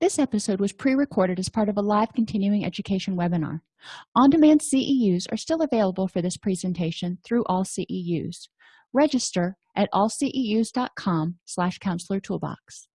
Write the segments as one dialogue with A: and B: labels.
A: this episode was pre-recorded as part of a live continuing education webinar. On-demand ceus are still available for this presentation through AllCEUs register at allceus.com slash counselor toolbox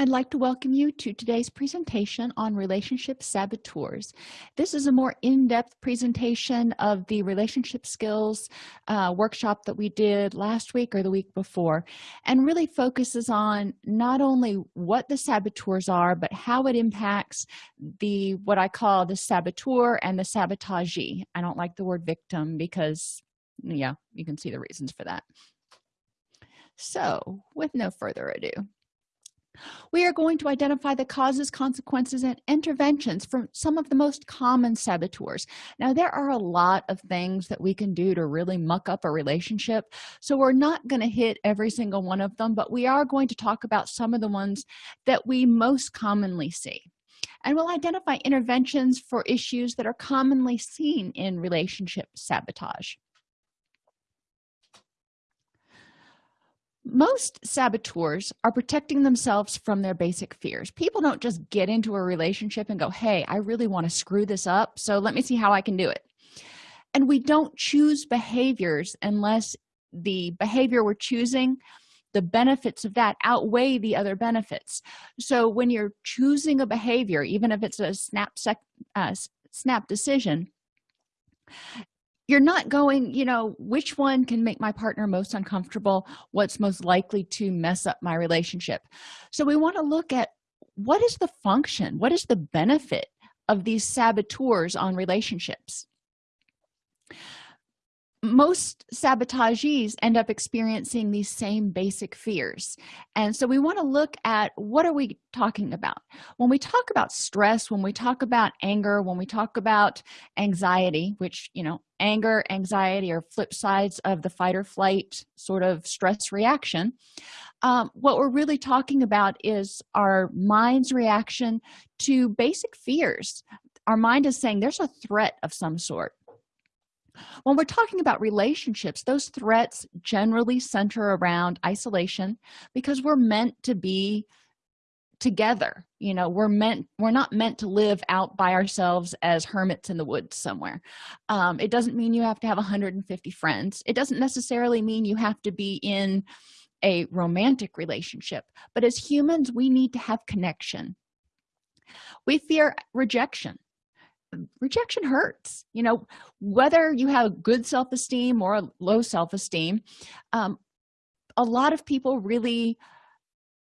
A: I'd like to welcome you to today's presentation on relationship saboteurs. This is a more in-depth presentation of the relationship skills uh, workshop that we did last week or the week before and really focuses on not only what the saboteurs are but how it impacts the what I call the saboteur and the sabotagee. I don't like the word victim because yeah, you can see the reasons for that. So with no further ado we are going to identify the causes consequences and interventions from some of the most common saboteurs. Now there are a lot of things that we can do to really muck up a relationship so we're not going to hit every single one of them but we are going to talk about some of the ones that we most commonly see. And we'll identify interventions for issues that are commonly seen in relationship sabotage most saboteurs are protecting themselves from their basic fears. People don't just get into a relationship and go hey i really want to screw this up so let me see how i can do it. And we don't choose behaviors unless the behavior we're choosing the benefits of that outweigh the other benefits. So when you're choosing a behavior even if it's a snap sec, uh, snap decision you're not going you know which one can make my partner most uncomfortable? What's most likely to mess up my relationship? So we want to look at what is the function what is the benefit of these saboteurs on relationships most sabotagees end up experiencing these same basic fears. And so we want to look at what are we talking about? When we talk about stress when we talk about anger when we talk about anxiety which you know anger anxiety are flip sides of the fight or flight sort of stress reaction um, what we're really talking about is our mind's reaction to basic fears. Our mind is saying there's a threat of some sort when we're talking about relationships those threats generally center around isolation because we're meant to be together you know we're meant we're not meant to live out by ourselves as hermits in the woods somewhere. Um, it doesn't mean you have to have 150 friends. It doesn't necessarily mean you have to be in a romantic relationship but as humans we need to have connection. We fear rejection rejection hurts you know whether you have good self-esteem or a low self-esteem um, a lot of people really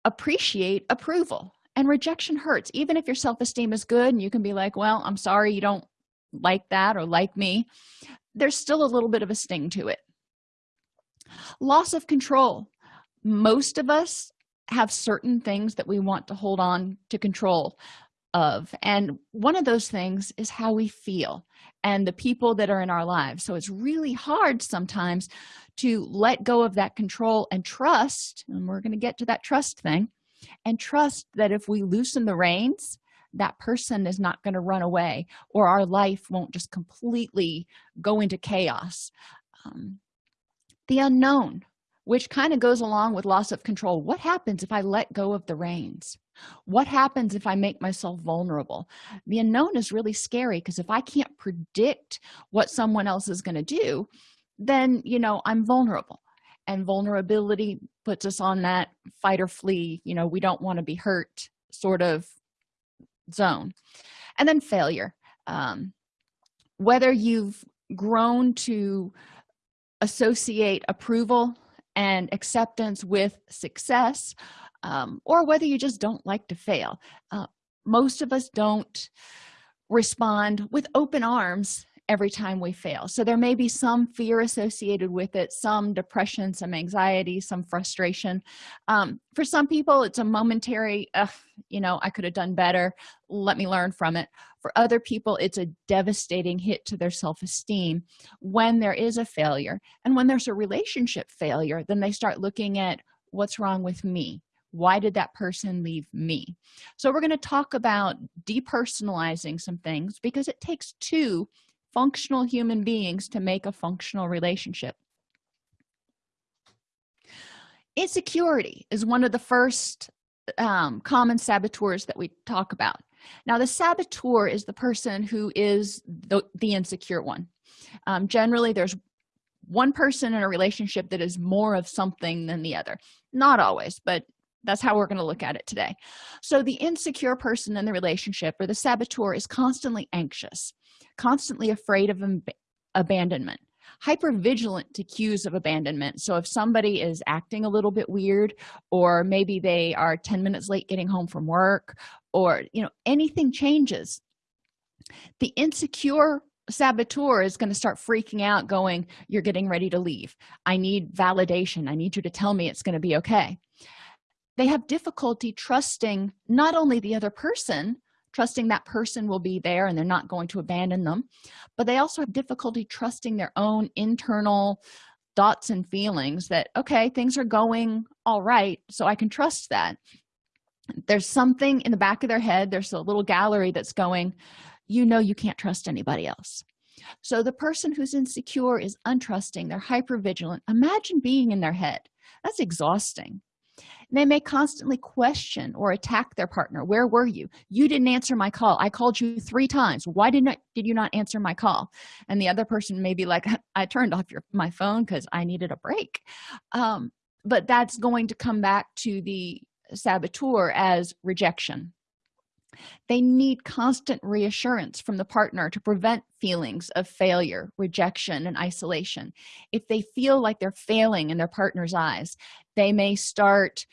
A: appreciate approval and rejection hurts. Even if your self-esteem is good and you can be like well i'm sorry you don't like that or like me there's still a little bit of a sting to it. Loss of control. Most of us have certain things that we want to hold on to control of. And one of those things is how we feel and the people that are in our lives. So it's really hard sometimes to let go of that control and trust and we're going to get to that trust thing and trust that if we loosen the reins that person is not going to run away or our life won't just completely go into chaos. Um, the unknown which kind of goes along with loss of control. What happens if i let go of the reins what happens if i make myself vulnerable? The unknown is really scary because if i can't predict what someone else is going to do then you know i'm vulnerable. And vulnerability puts us on that fight or flee you know we don't want to be hurt sort of zone. And then failure. Um, whether you've grown to associate approval and acceptance with success um, or whether you just don't like to fail. Uh, most of us don't respond with open arms every time we fail. So there may be some fear associated with it some depression some anxiety some frustration. Um, for some people it's a momentary you know i could have done better. Let me learn from it. For other people it's a devastating hit to their self-esteem when there is a failure. And when there's a relationship failure then they start looking at what's wrong with me why did that person leave me? So we're going to talk about depersonalizing some things because it takes two functional human beings to make a functional relationship. Insecurity is one of the first um, common saboteurs that we talk about. Now the saboteur is the person who is the, the insecure one. Um, generally there's one person in a relationship that is more of something than the other. Not always but that's how we're going to look at it today. So the insecure person in the relationship or the saboteur is constantly anxious constantly afraid of abandonment hyper vigilant to cues of abandonment. So if somebody is acting a little bit weird or maybe they are 10 minutes late getting home from work or you know anything changes the insecure saboteur is going to start freaking out going you're getting ready to leave. I need validation. I need you to tell me it's going to be okay they have difficulty trusting not only the other person trusting that person will be there and they're not going to abandon them but they also have difficulty trusting their own internal thoughts and feelings that okay things are going all right so i can trust that. There's something in the back of their head there's a little gallery that's going you know you can't trust anybody else. So the person who's insecure is untrusting they're hyper vigilant imagine being in their head. That's exhausting they may constantly question or attack their partner. Where were you? You didn't answer my call. I called you three times. Why did not did you not answer my call? And the other person may be like i turned off your my phone because i needed a break. Um, but that's going to come back to the saboteur as rejection they need constant reassurance from the partner to prevent feelings of failure rejection and isolation. If they feel like they're failing in their partner's eyes they may start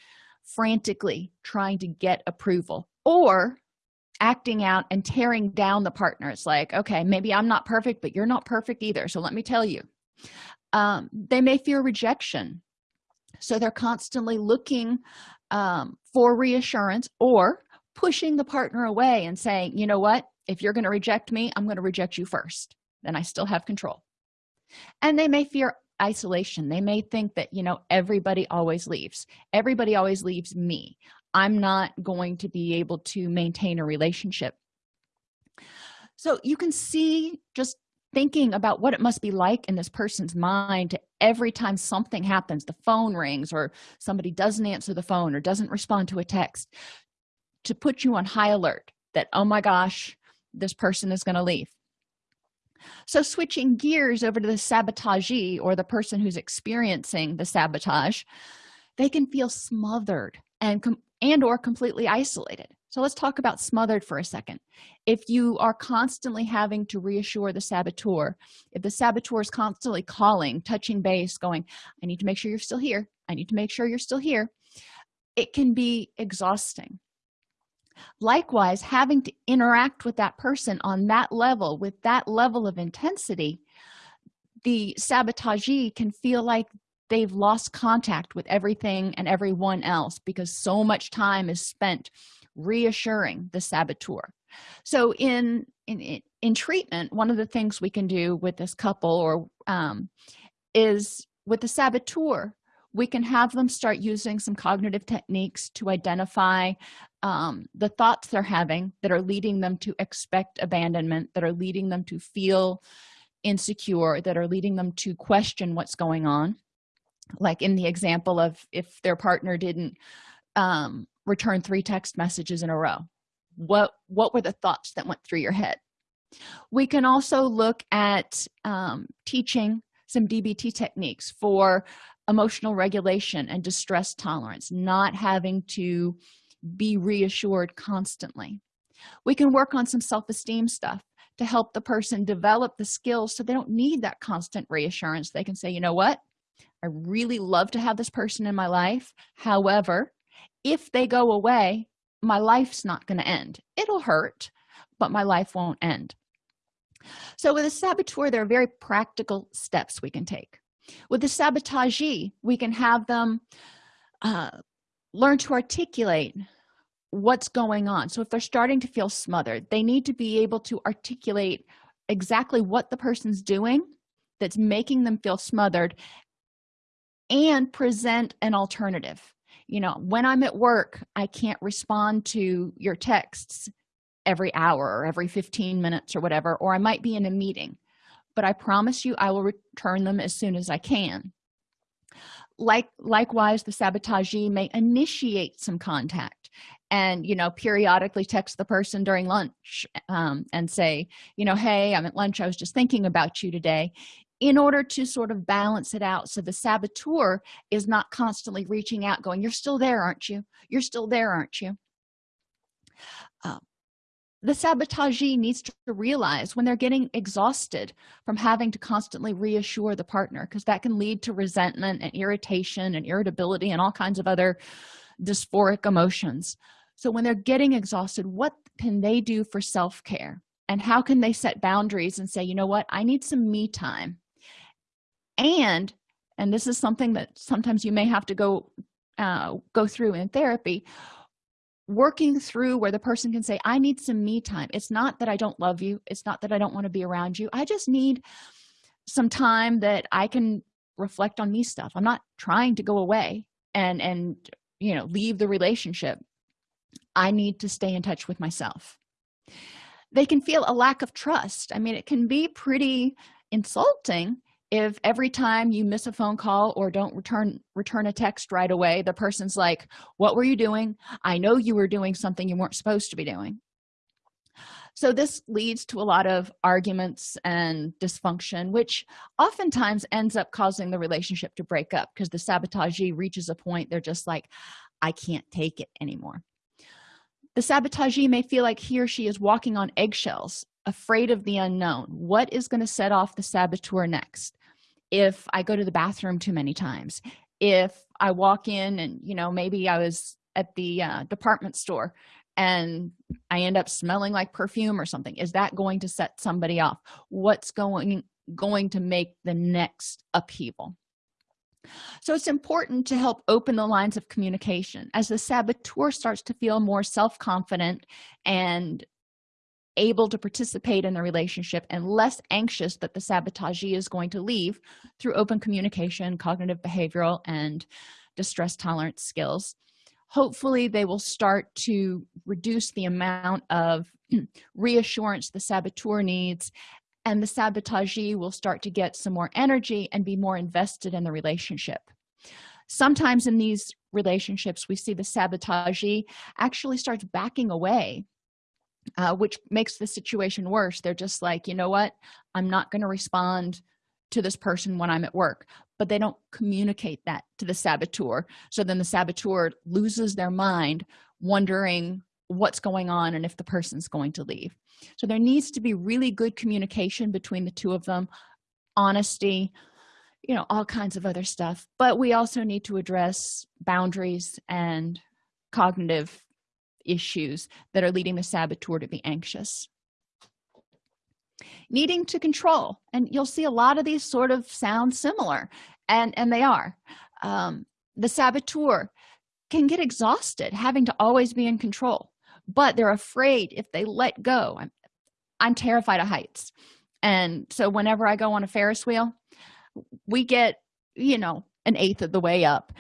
A: frantically trying to get approval or acting out and tearing down the partner. It's like okay maybe i'm not perfect but you're not perfect either so let me tell you. Um, they may fear rejection. So they're constantly looking um, for reassurance or pushing the partner away and saying you know what? If you're going to reject me i'm going to reject you first. Then i still have control. And they may fear isolation. They may think that you know everybody always leaves. Everybody always leaves me. I'm not going to be able to maintain a relationship. So you can see just thinking about what it must be like in this person's mind to every time something happens the phone rings or somebody doesn't answer the phone or doesn't respond to a text to put you on high alert that oh my gosh this person is going to leave. So switching gears over to the sabotagee or the person who's experiencing the sabotage they can feel smothered and and or completely isolated. So let's talk about smothered for a second. If you are constantly having to reassure the saboteur if the saboteur is constantly calling touching base going i need to make sure you're still here. I need to make sure you're still here it can be exhausting likewise having to interact with that person on that level with that level of intensity the sabotagee can feel like they've lost contact with everything and everyone else because so much time is spent reassuring the saboteur. So in in in treatment one of the things we can do with this couple or um, is with the saboteur we can have them start using some cognitive techniques to identify um, the thoughts they're having that are leading them to expect abandonment that are leading them to feel insecure that are leading them to question what's going on. Like in the example of if their partner didn't um, return three text messages in a row what what were the thoughts that went through your head? We can also look at um, teaching some dbt techniques for emotional regulation and distress tolerance not having to be reassured constantly. We can work on some self-esteem stuff to help the person develop the skills so they don't need that constant reassurance. They can say you know what? I really love to have this person in my life. However if they go away my life's not going to end. It'll hurt but my life won't end. So with a saboteur there are very practical steps we can take with the sabotagee we can have them uh, learn to articulate what's going on. So if they're starting to feel smothered they need to be able to articulate exactly what the person's doing that's making them feel smothered and present an alternative. You know when i'm at work i can't respond to your texts every hour or every 15 minutes or whatever or i might be in a meeting but i promise you i will return them as soon as i can. Like likewise the sabotagee may initiate some contact and you know periodically text the person during lunch um, and say you know hey i'm at lunch. I was just thinking about you today. In order to sort of balance it out so the saboteur is not constantly reaching out going you're still there aren't you? You're still there aren't you? Uh, the sabotagee needs to realize when they're getting exhausted from having to constantly reassure the partner because that can lead to resentment and irritation and irritability and all kinds of other dysphoric emotions. So when they're getting exhausted what can they do for self-care? And how can they set boundaries and say you know what? I need some me time. And and this is something that sometimes you may have to go uh, go through in therapy working through where the person can say i need some me time. It's not that i don't love you. It's not that i don't want to be around you. I just need some time that i can reflect on me stuff. I'm not trying to go away and and you know leave the relationship. I need to stay in touch with myself. They can feel a lack of trust. I mean it can be pretty insulting if every time you miss a phone call or don't return return a text right away the person's like what were you doing? I know you were doing something you weren't supposed to be doing. So this leads to a lot of arguments and dysfunction which oftentimes ends up causing the relationship to break up because the sabotagee reaches a point they're just like i can't take it anymore. The sabotagee may feel like he or she is walking on eggshells afraid of the unknown. What is going to set off the saboteur next if i go to the bathroom too many times if i walk in and you know maybe i was at the uh, department store and i end up smelling like perfume or something is that going to set somebody off? What's going going to make the next upheaval? So it's important to help open the lines of communication. As the saboteur starts to feel more self-confident and able to participate in the relationship and less anxious that the sabotagee is going to leave through open communication cognitive behavioral and distress tolerance skills. Hopefully they will start to reduce the amount of reassurance the saboteur needs and the sabotagee will start to get some more energy and be more invested in the relationship. Sometimes in these relationships we see the sabotagee actually starts backing away uh, which makes the situation worse. They're just like you know what? I'm not going to respond to this person when i'm at work. But they don't communicate that to the saboteur. So then the saboteur loses their mind wondering what's going on and if the person's going to leave. So there needs to be really good communication between the two of them honesty you know all kinds of other stuff. But we also need to address boundaries and cognitive issues that are leading the saboteur to be anxious. Needing to control and you'll see a lot of these sort of sound similar and and they are. Um, the saboteur can get exhausted having to always be in control but they're afraid if they let go i'm, I'm terrified of heights. And so whenever i go on a ferris wheel we get you know an eighth of the way up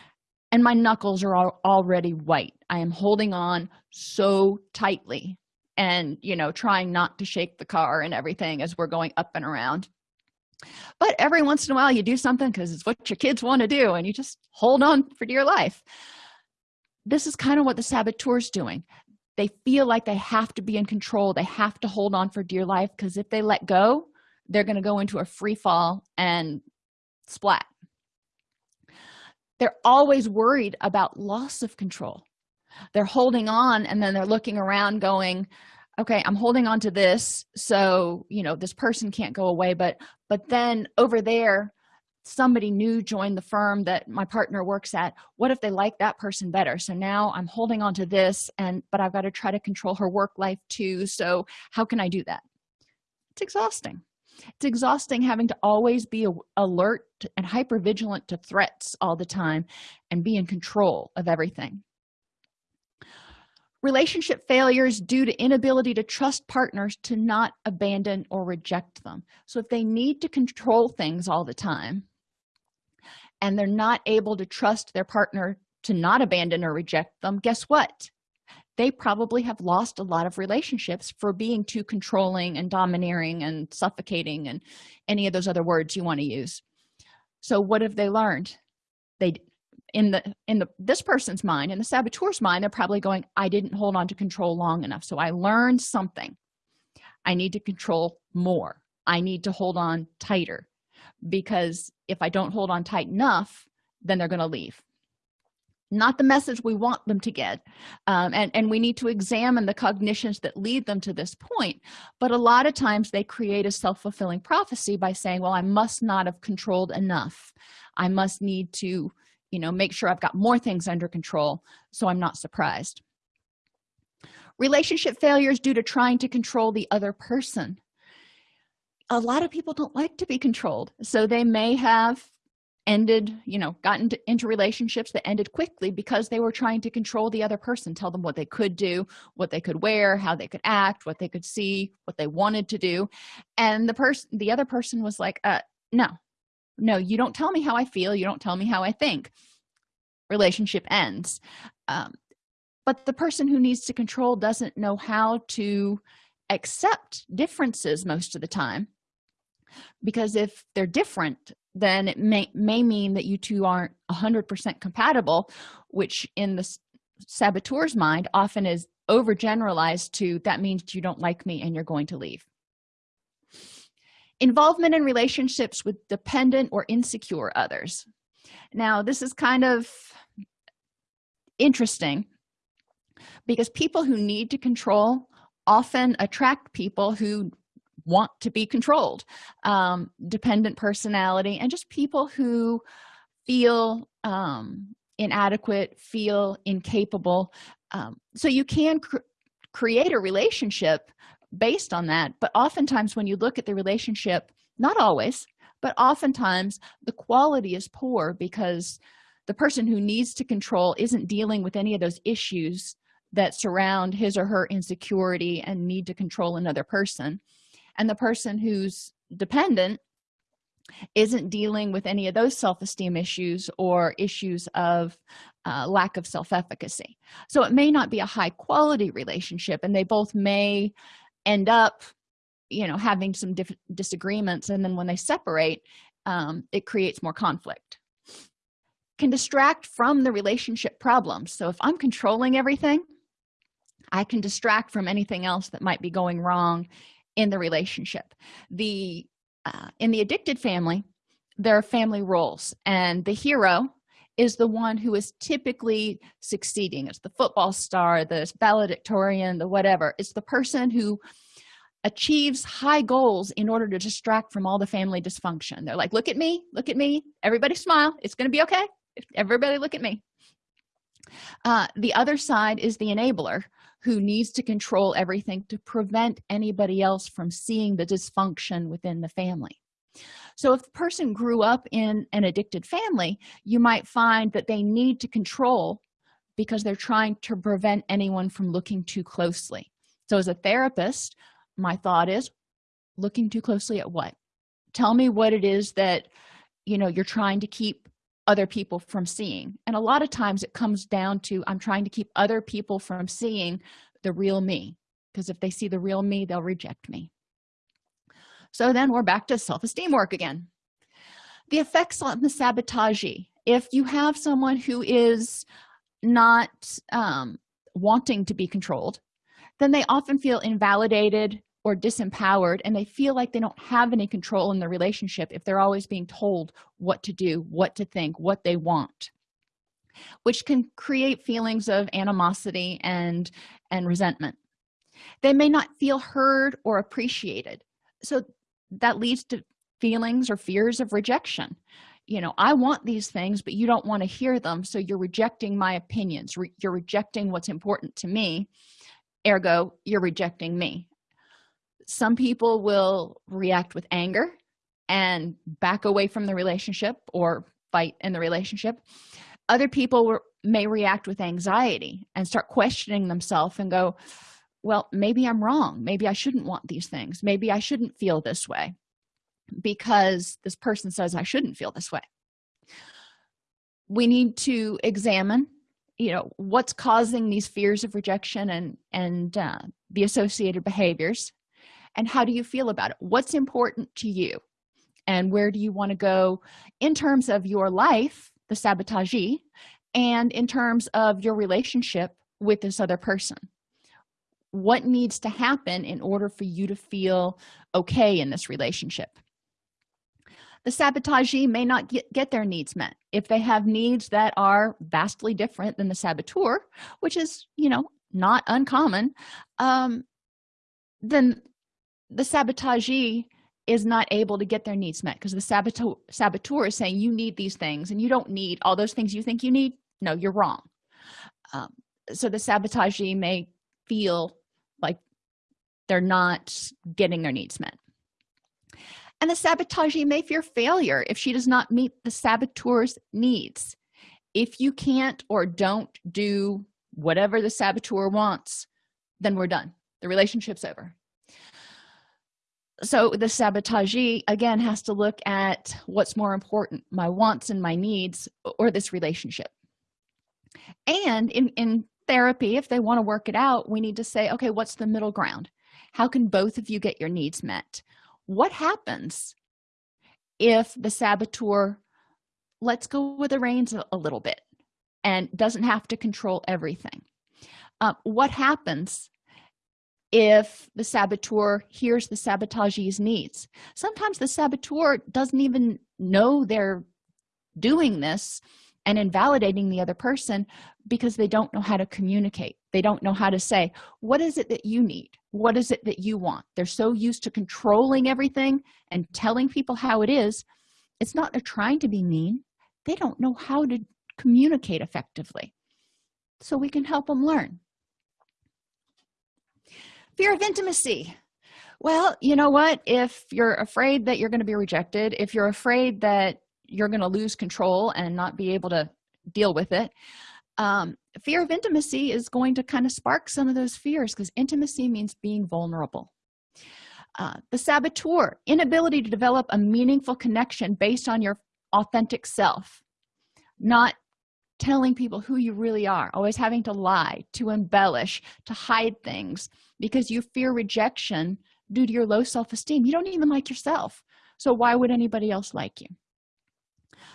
A: and my knuckles are already white. I am holding on so tightly and you know trying not to shake the car and everything as we're going up and around. But every once in a while you do something because it's what your kids want to do and you just hold on for dear life. This is kind of what the saboteur's doing. They feel like they have to be in control. They have to hold on for dear life because if they let go they're going to go into a free fall and splat they're always worried about loss of control. They're holding on and then they're looking around going okay i'm holding on to this so you know this person can't go away. But but then over there somebody new joined the firm that my partner works at. What if they like that person better? So now i'm holding on to this and but i've got to try to control her work life too so how can i do that? It's exhausting it's exhausting having to always be alert and hyper vigilant to threats all the time and be in control of everything. Relationship failures due to inability to trust partners to not abandon or reject them. So if they need to control things all the time and they're not able to trust their partner to not abandon or reject them guess what they probably have lost a lot of relationships for being too controlling and domineering and suffocating and any of those other words you want to use. So what have they learned? They in the in the this person's mind in the saboteur's mind they're probably going i didn't hold on to control long enough so i learned something. I need to control more. I need to hold on tighter because if i don't hold on tight enough then they're going to leave not the message we want them to get. Um, and and we need to examine the cognitions that lead them to this point. But a lot of times they create a self-fulfilling prophecy by saying well i must not have controlled enough. I must need to you know make sure i've got more things under control so i'm not surprised. Relationship failures due to trying to control the other person. A lot of people don't like to be controlled so they may have ended you know gotten to, into relationships that ended quickly because they were trying to control the other person tell them what they could do what they could wear how they could act what they could see what they wanted to do. And the person the other person was like uh no no you don't tell me how i feel you don't tell me how i think. Relationship ends. Um, but the person who needs to control doesn't know how to accept differences most of the time because if they're different then it may may mean that you two aren't 100% compatible which in the saboteur's mind often is overgeneralized to that means you don't like me and you're going to leave. Involvement in relationships with dependent or insecure others. Now this is kind of interesting because people who need to control often attract people who want to be controlled um, dependent personality and just people who feel um, inadequate feel incapable um, so you can cr create a relationship based on that but oftentimes when you look at the relationship not always but oftentimes the quality is poor because the person who needs to control isn't dealing with any of those issues that surround his or her insecurity and need to control another person and the person who's dependent isn't dealing with any of those self-esteem issues or issues of uh, lack of self-efficacy. So it may not be a high quality relationship and they both may end up you know having some different disagreements and then when they separate um, it creates more conflict. Can distract from the relationship problems so if i'm controlling everything i can distract from anything else that might be going wrong in the relationship. The uh, in the addicted family there are family roles and the hero is the one who is typically succeeding. It's the football star the valedictorian the whatever. It's the person who achieves high goals in order to distract from all the family dysfunction. They're like look at me look at me. Everybody smile. It's going to be okay. Everybody look at me. Uh, the other side is the enabler who needs to control everything to prevent anybody else from seeing the dysfunction within the family. So if the person grew up in an addicted family you might find that they need to control because they're trying to prevent anyone from looking too closely. So as a therapist my thought is looking too closely at what? Tell me what it is that you know you're trying to keep other people from seeing. And a lot of times it comes down to i'm trying to keep other people from seeing the real me because if they see the real me they'll reject me. So then we're back to self-esteem work again. The effects on the sabotagee if you have someone who is not um, wanting to be controlled then they often feel invalidated or disempowered and they feel like they don't have any control in the relationship if they're always being told what to do what to think what they want. Which can create feelings of animosity and and resentment. They may not feel heard or appreciated. So that leads to feelings or fears of rejection. You know i want these things but you don't want to hear them so you're rejecting my opinions. Re you're rejecting what's important to me ergo you're rejecting me some people will react with anger and back away from the relationship or fight in the relationship. Other people may react with anxiety and start questioning themselves and go well maybe i'm wrong. Maybe i shouldn't want these things. Maybe i shouldn't feel this way because this person says i shouldn't feel this way. We need to examine you know what's causing these fears of rejection and and uh, the associated behaviors and how do you feel about it? What's important to you? And where do you want to go in terms of your life the sabotagee and in terms of your relationship with this other person? What needs to happen in order for you to feel okay in this relationship? The sabotagee may not get, get their needs met. If they have needs that are vastly different than the saboteur which is you know not uncommon um, then the sabotagee is not able to get their needs met because the saboteur saboteur is saying you need these things and you don't need all those things you think you need. No you're wrong. Um, so the sabotagee may feel like they're not getting their needs met. And the sabotagee may fear failure if she does not meet the saboteur's needs. If you can't or don't do whatever the saboteur wants then we're done. The relationship's over so the sabotagee again has to look at what's more important my wants and my needs or this relationship. And in in therapy if they want to work it out we need to say okay what's the middle ground? How can both of you get your needs met? What happens if the saboteur lets go with the reins a, a little bit and doesn't have to control everything? Uh, what happens if the saboteur hears the sabotagee's needs. Sometimes the saboteur doesn't even know they're doing this and invalidating the other person because they don't know how to communicate. They don't know how to say what is it that you need? What is it that you want? They're so used to controlling everything and telling people how it is it's not they're trying to be mean. They don't know how to communicate effectively. So we can help them learn fear of intimacy. Well you know what? If you're afraid that you're going to be rejected if you're afraid that you're going to lose control and not be able to deal with it um, fear of intimacy is going to kind of spark some of those fears because intimacy means being vulnerable. Uh, the saboteur inability to develop a meaningful connection based on your authentic self. Not telling people who you really are always having to lie to embellish to hide things because you fear rejection due to your low self-esteem. You don't even like yourself. So why would anybody else like you?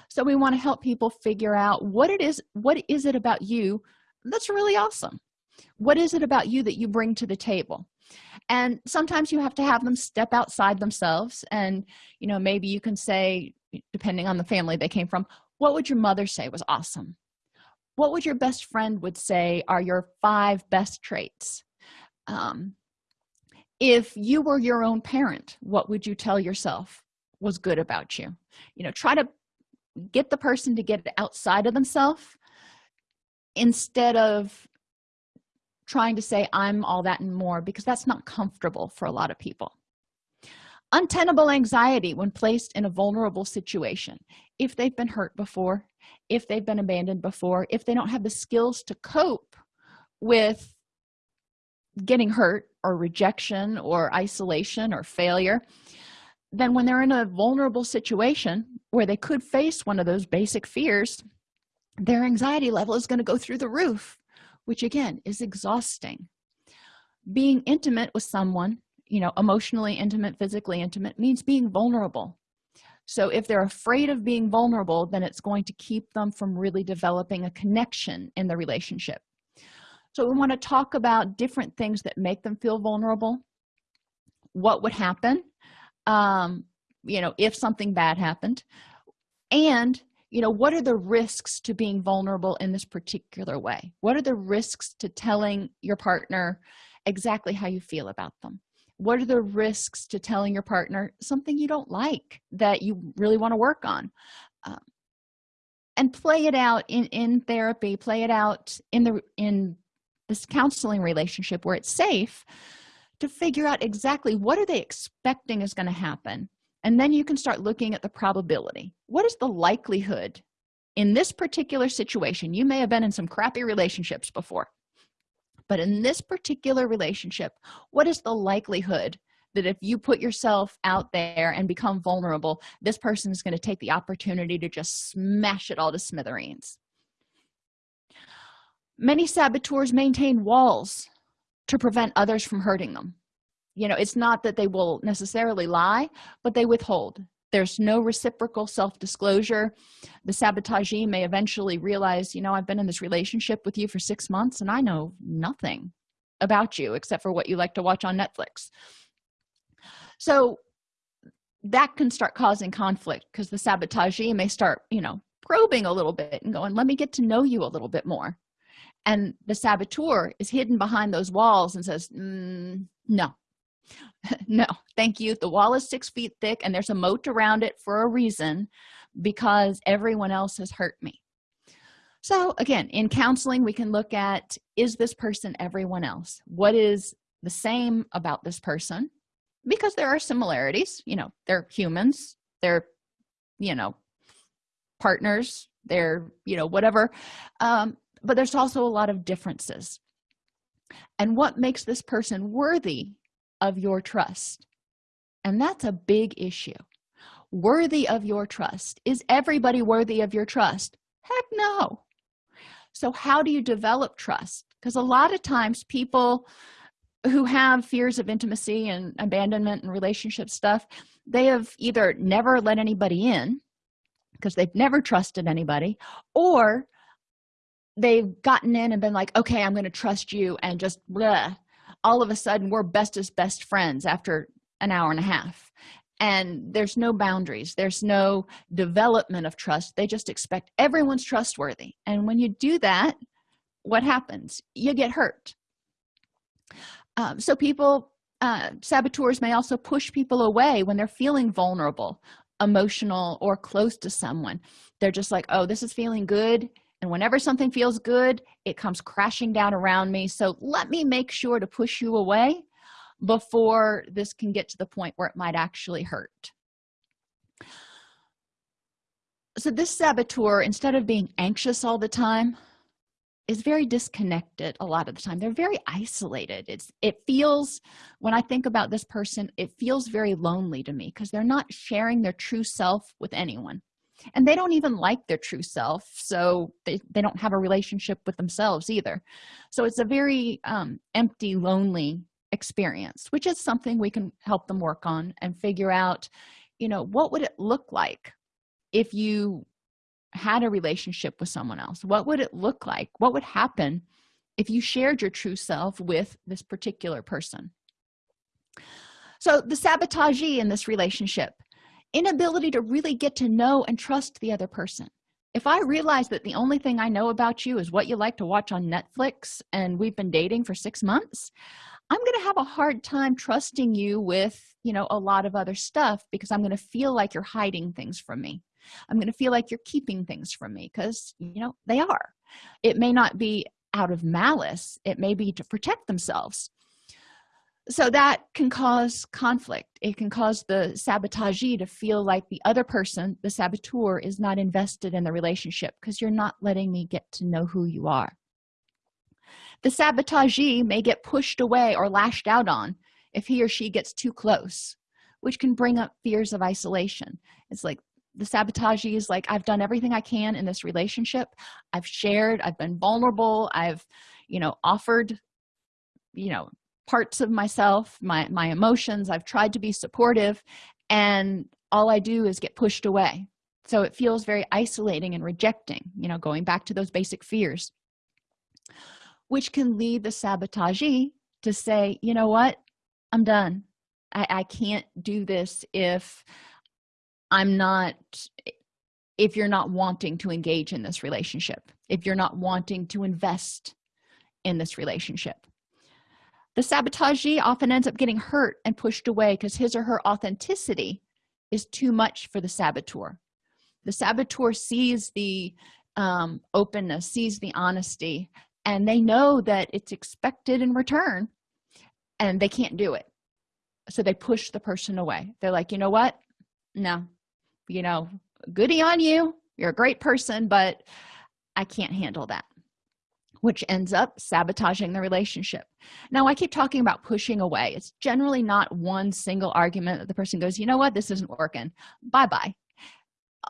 A: So we want to help people figure out what it is what is it about you that's really awesome? What is it about you that you bring to the table? And sometimes you have to have them step outside themselves and you know maybe you can say depending on the family they came from what would your mother say was awesome? What would your best friend would say are your five best traits um, if you were your own parent what would you tell yourself was good about you? You know try to get the person to get outside of themselves instead of trying to say i'm all that and more because that's not comfortable for a lot of people. Untenable anxiety when placed in a vulnerable situation. If they've been hurt before if they've been abandoned before if they don't have the skills to cope with getting hurt or rejection or isolation or failure then when they're in a vulnerable situation where they could face one of those basic fears their anxiety level is going to go through the roof which again is exhausting. Being intimate with someone you know emotionally intimate physically intimate means being vulnerable. So if they're afraid of being vulnerable then it's going to keep them from really developing a connection in the relationship so we want to talk about different things that make them feel vulnerable what would happen um you know if something bad happened and you know what are the risks to being vulnerable in this particular way? What are the risks to telling your partner exactly how you feel about them? What are the risks to telling your partner something you don't like that you really want to work on? Um, and play it out in in therapy play it out in the in this counseling relationship where it's safe to figure out exactly what are they expecting is going to happen. And then you can start looking at the probability. What is the likelihood in this particular situation? You may have been in some crappy relationships before. But in this particular relationship what is the likelihood that if you put yourself out there and become vulnerable this person is going to take the opportunity to just smash it all to smithereens many saboteurs maintain walls to prevent others from hurting them. You know it's not that they will necessarily lie but they withhold. There's no reciprocal self-disclosure. The sabotagee may eventually realize you know i've been in this relationship with you for six months and i know nothing about you except for what you like to watch on netflix. So that can start causing conflict because the sabotagee may start you know probing a little bit and going let me get to know you a little bit more and the saboteur is hidden behind those walls and says mm, no. No thank you. The wall is six feet thick and there's a moat around it for a reason because everyone else has hurt me. So again in counseling we can look at is this person everyone else? What is the same about this person? Because there are similarities you know they're humans they're you know partners they're you know whatever. Um, but there's also a lot of differences. And what makes this person worthy of your trust? And that's a big issue. Worthy of your trust. Is everybody worthy of your trust? Heck no. So how do you develop trust? Because a lot of times people who have fears of intimacy and abandonment and relationship stuff they have either never let anybody in because they've never trusted anybody or they've gotten in and been like okay i'm going to trust you and just all of a sudden we're best as best friends after an hour and a half. And there's no boundaries. There's no development of trust. They just expect everyone's trustworthy. And when you do that what happens? You get hurt. Um, so people uh, saboteurs may also push people away when they're feeling vulnerable emotional or close to someone. They're just like oh this is feeling good and whenever something feels good it comes crashing down around me. So let me make sure to push you away before this can get to the point where it might actually hurt. So this saboteur instead of being anxious all the time is very disconnected a lot of the time. They're very isolated. It's it feels when i think about this person it feels very lonely to me because they're not sharing their true self with anyone and they don't even like their true self so they, they don't have a relationship with themselves either. So it's a very um, empty lonely experience which is something we can help them work on and figure out you know what would it look like if you had a relationship with someone else? What would it look like? What would happen if you shared your true self with this particular person? So the sabotagee in this relationship inability to really get to know and trust the other person. If i realize that the only thing i know about you is what you like to watch on netflix and we've been dating for six months i'm going to have a hard time trusting you with you know a lot of other stuff because i'm going to feel like you're hiding things from me. I'm going to feel like you're keeping things from me because you know they are. It may not be out of malice. It may be to protect themselves so that can cause conflict. It can cause the sabotagee to feel like the other person the saboteur is not invested in the relationship because you're not letting me get to know who you are. The sabotagee may get pushed away or lashed out on if he or she gets too close which can bring up fears of isolation. It's like the sabotagee is like i've done everything i can in this relationship. I've shared i've been vulnerable i've you know offered you know parts of myself my my emotions. I've tried to be supportive and all i do is get pushed away. So it feels very isolating and rejecting you know going back to those basic fears which can lead the sabotagee to say you know what? I'm done. I, I can't do this if i'm not if you're not wanting to engage in this relationship if you're not wanting to invest in this relationship the sabotagee often ends up getting hurt and pushed away because his or her authenticity is too much for the saboteur. The saboteur sees the um, openness sees the honesty and they know that it's expected in return and they can't do it. So they push the person away. They're like you know what? No. You know goody on you. You're a great person but i can't handle that which ends up sabotaging the relationship. Now i keep talking about pushing away. It's generally not one single argument that the person goes you know what? This isn't working. Bye-bye.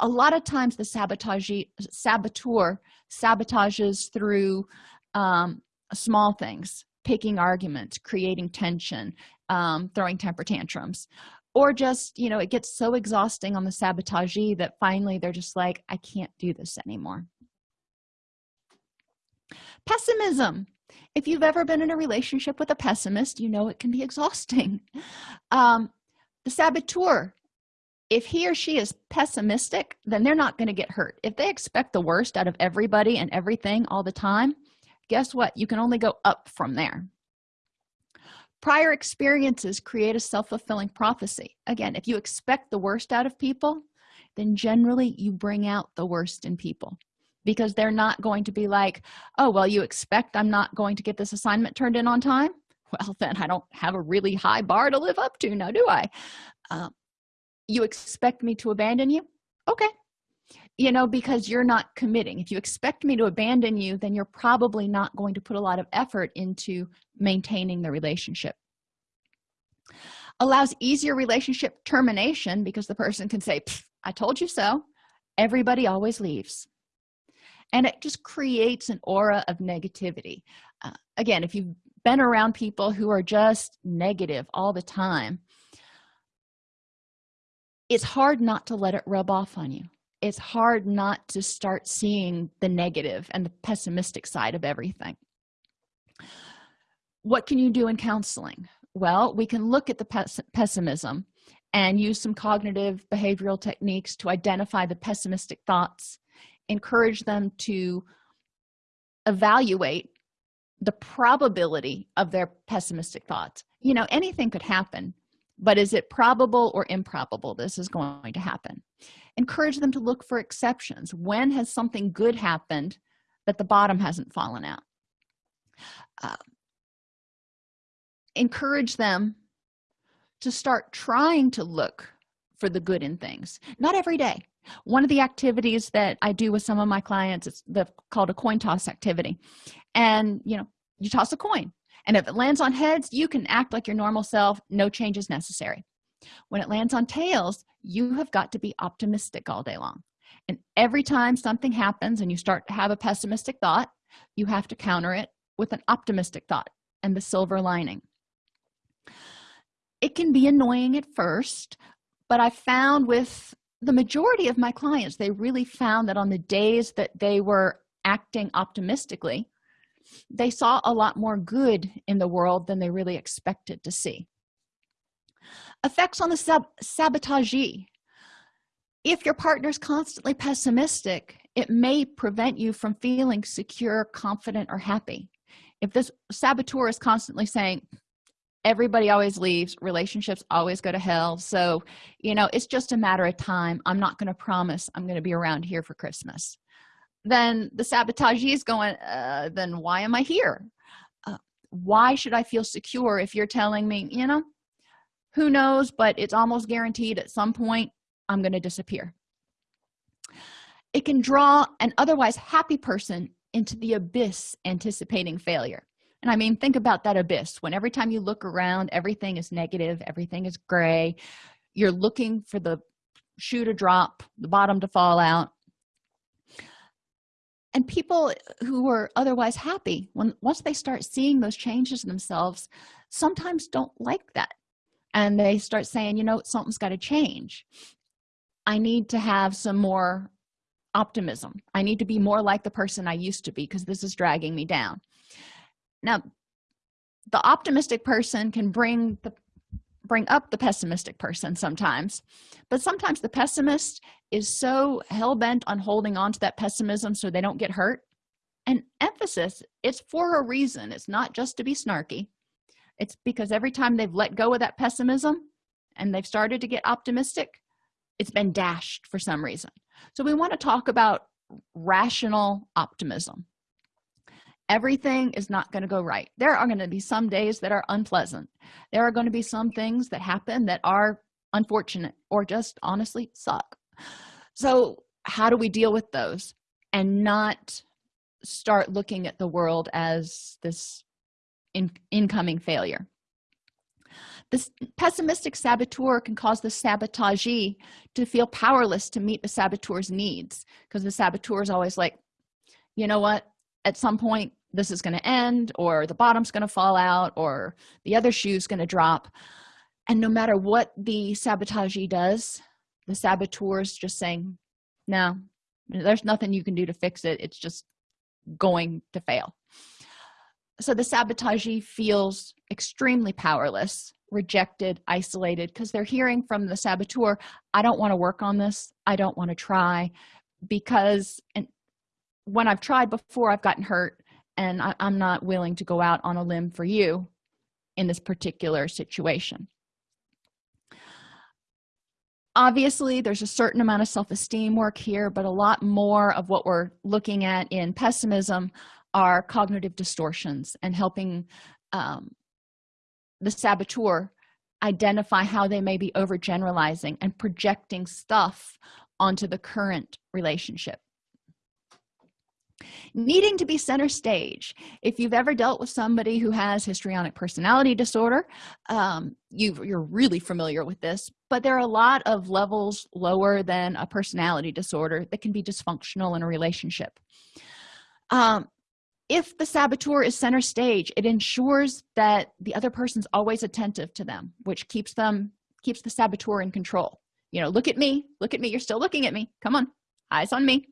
A: A lot of times the sabotage saboteur sabotages through um, small things picking arguments creating tension um, throwing temper tantrums or just you know it gets so exhausting on the sabotagee that finally they're just like i can't do this anymore pessimism. If you've ever been in a relationship with a pessimist you know it can be exhausting. Um, the saboteur. If he or she is pessimistic then they're not going to get hurt. If they expect the worst out of everybody and everything all the time guess what? You can only go up from there. Prior experiences create a self-fulfilling prophecy. Again if you expect the worst out of people then generally you bring out the worst in people because they're not going to be like oh well you expect i'm not going to get this assignment turned in on time? Well then i don't have a really high bar to live up to now do i? Uh, you expect me to abandon you? Okay. You know because you're not committing. If you expect me to abandon you then you're probably not going to put a lot of effort into maintaining the relationship. Allows easier relationship termination because the person can say i told you so. Everybody always leaves and it just creates an aura of negativity. Uh, again if you've been around people who are just negative all the time it's hard not to let it rub off on you. It's hard not to start seeing the negative and the pessimistic side of everything. What can you do in counseling? Well we can look at the pes pessimism and use some cognitive behavioral techniques to identify the pessimistic thoughts encourage them to evaluate the probability of their pessimistic thoughts. You know anything could happen but is it probable or improbable this is going to happen? Encourage them to look for exceptions. When has something good happened that the bottom hasn't fallen out? Uh, encourage them to start trying to look for the good in things. Not every day one of the activities that i do with some of my clients is the called a coin toss activity. And you know you toss a coin and if it lands on heads you can act like your normal self no changes necessary. When it lands on tails you have got to be optimistic all day long. And every time something happens and you start to have a pessimistic thought you have to counter it with an optimistic thought and the silver lining. It can be annoying at first but i found with the majority of my clients they really found that on the days that they were acting optimistically they saw a lot more good in the world than they really expected to see. Effects on the sab sabotagee. If your partner is constantly pessimistic it may prevent you from feeling secure confident or happy. If this saboteur is constantly saying everybody always leaves relationships always go to hell. So you know it's just a matter of time. I'm not going to promise i'm going to be around here for christmas. Then the sabotagee is going uh, then why am i here? Uh, why should i feel secure if you're telling me you know who knows but it's almost guaranteed at some point i'm going to disappear. It can draw an otherwise happy person into the abyss anticipating failure and i mean think about that abyss. When every time you look around everything is negative everything is gray. You're looking for the shoe to drop the bottom to fall out. And people who are otherwise happy when once they start seeing those changes in themselves sometimes don't like that. And they start saying you know something's got to change. I need to have some more optimism. I need to be more like the person i used to be because this is dragging me down now the optimistic person can bring the bring up the pessimistic person sometimes but sometimes the pessimist is so hell-bent on holding on to that pessimism so they don't get hurt. And emphasis it's for a reason. It's not just to be snarky. It's because every time they've let go of that pessimism and they've started to get optimistic it's been dashed for some reason. So we want to talk about rational optimism everything is not going to go right. There are going to be some days that are unpleasant. There are going to be some things that happen that are unfortunate or just honestly suck. So how do we deal with those and not start looking at the world as this in incoming failure? This pessimistic saboteur can cause the sabotagee to feel powerless to meet the saboteur's needs because the saboteur is always like you know what? At some point this is going to end or the bottom's going to fall out or the other shoe's going to drop. And no matter what the sabotagee does the saboteur is just saying no there's nothing you can do to fix it. It's just going to fail. So the sabotagee feels extremely powerless rejected isolated because they're hearing from the saboteur i don't want to work on this. I don't want to try because and when i've tried before i've gotten hurt and I, i'm not willing to go out on a limb for you in this particular situation. Obviously there's a certain amount of self-esteem work here but a lot more of what we're looking at in pessimism are cognitive distortions and helping um, the saboteur identify how they may be overgeneralizing and projecting stuff onto the current relationship needing to be center stage. If you've ever dealt with somebody who has histrionic personality disorder um, you you're really familiar with this but there are a lot of levels lower than a personality disorder that can be dysfunctional in a relationship. Um, if the saboteur is center stage it ensures that the other person's always attentive to them which keeps them keeps the saboteur in control. You know look at me. Look at me. You're still looking at me. Come on. Eyes on me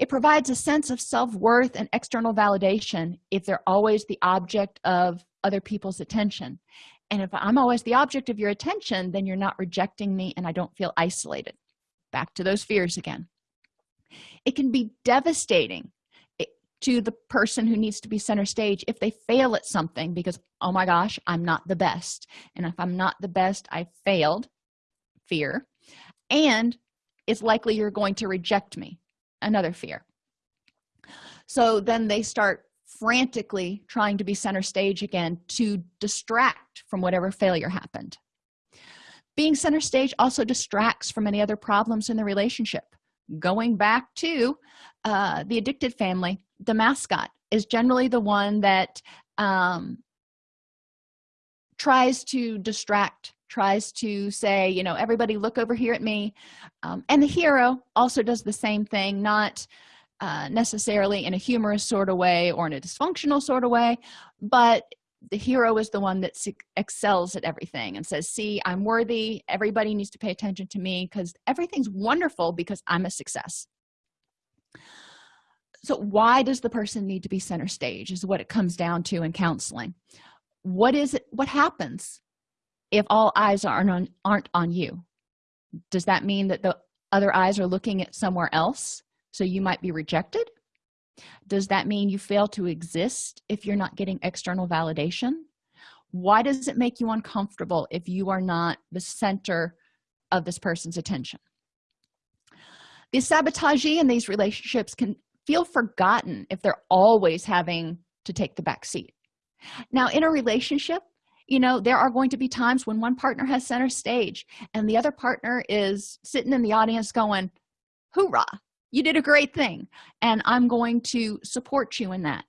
A: it provides a sense of self-worth and external validation if they're always the object of other people's attention. And if i'm always the object of your attention then you're not rejecting me and i don't feel isolated. Back to those fears again. It can be devastating eh, to the person who needs to be center stage if they fail at something because oh my gosh i'm not the best. And if i'm not the best i failed fear and it's likely you're going to reject me another fear. So then they start frantically trying to be center stage again to distract from whatever failure happened. Being center stage also distracts from any other problems in the relationship. Going back to uh, the addicted family the mascot is generally the one that um, tries to distract tries to say you know everybody look over here at me. Um, and the hero also does the same thing not uh, necessarily in a humorous sort of way or in a dysfunctional sort of way but the hero is the one that excels at everything and says see i'm worthy. Everybody needs to pay attention to me because everything's wonderful because i'm a success. So why does the person need to be center stage is what it comes down to in counseling. What is it what happens if all eyes aren't on aren't on you does that mean that the other eyes are looking at somewhere else so you might be rejected? Does that mean you fail to exist if you're not getting external validation? Why does it make you uncomfortable if you are not the center of this person's attention? The sabotagee in these relationships can feel forgotten if they're always having to take the back seat. Now in a relationship you know there are going to be times when one partner has center stage and the other partner is sitting in the audience going hoorah you did a great thing and i'm going to support you in that.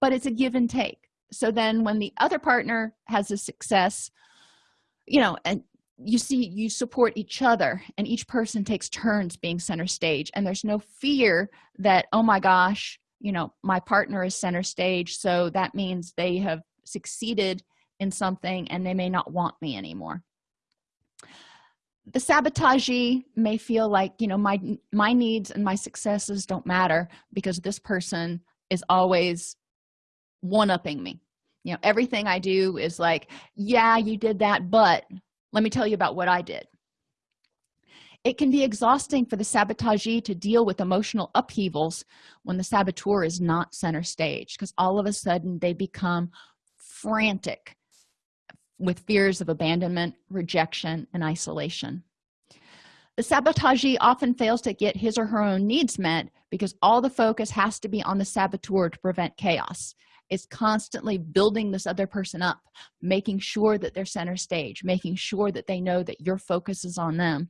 A: But it's a give and take. So then when the other partner has a success you know and you see you support each other and each person takes turns being center stage and there's no fear that oh my gosh you know my partner is center stage. So that means they have succeeded in something and they may not want me anymore. The sabotagee may feel like you know my my needs and my successes don't matter because this person is always one-upping me. You know everything i do is like yeah you did that but let me tell you about what i did. It can be exhausting for the sabotagee to deal with emotional upheavals when the saboteur is not center stage because all of a sudden they become frantic with fears of abandonment rejection and isolation. The sabotagee often fails to get his or her own needs met because all the focus has to be on the saboteur to prevent chaos. It's constantly building this other person up making sure that they're center stage making sure that they know that your focus is on them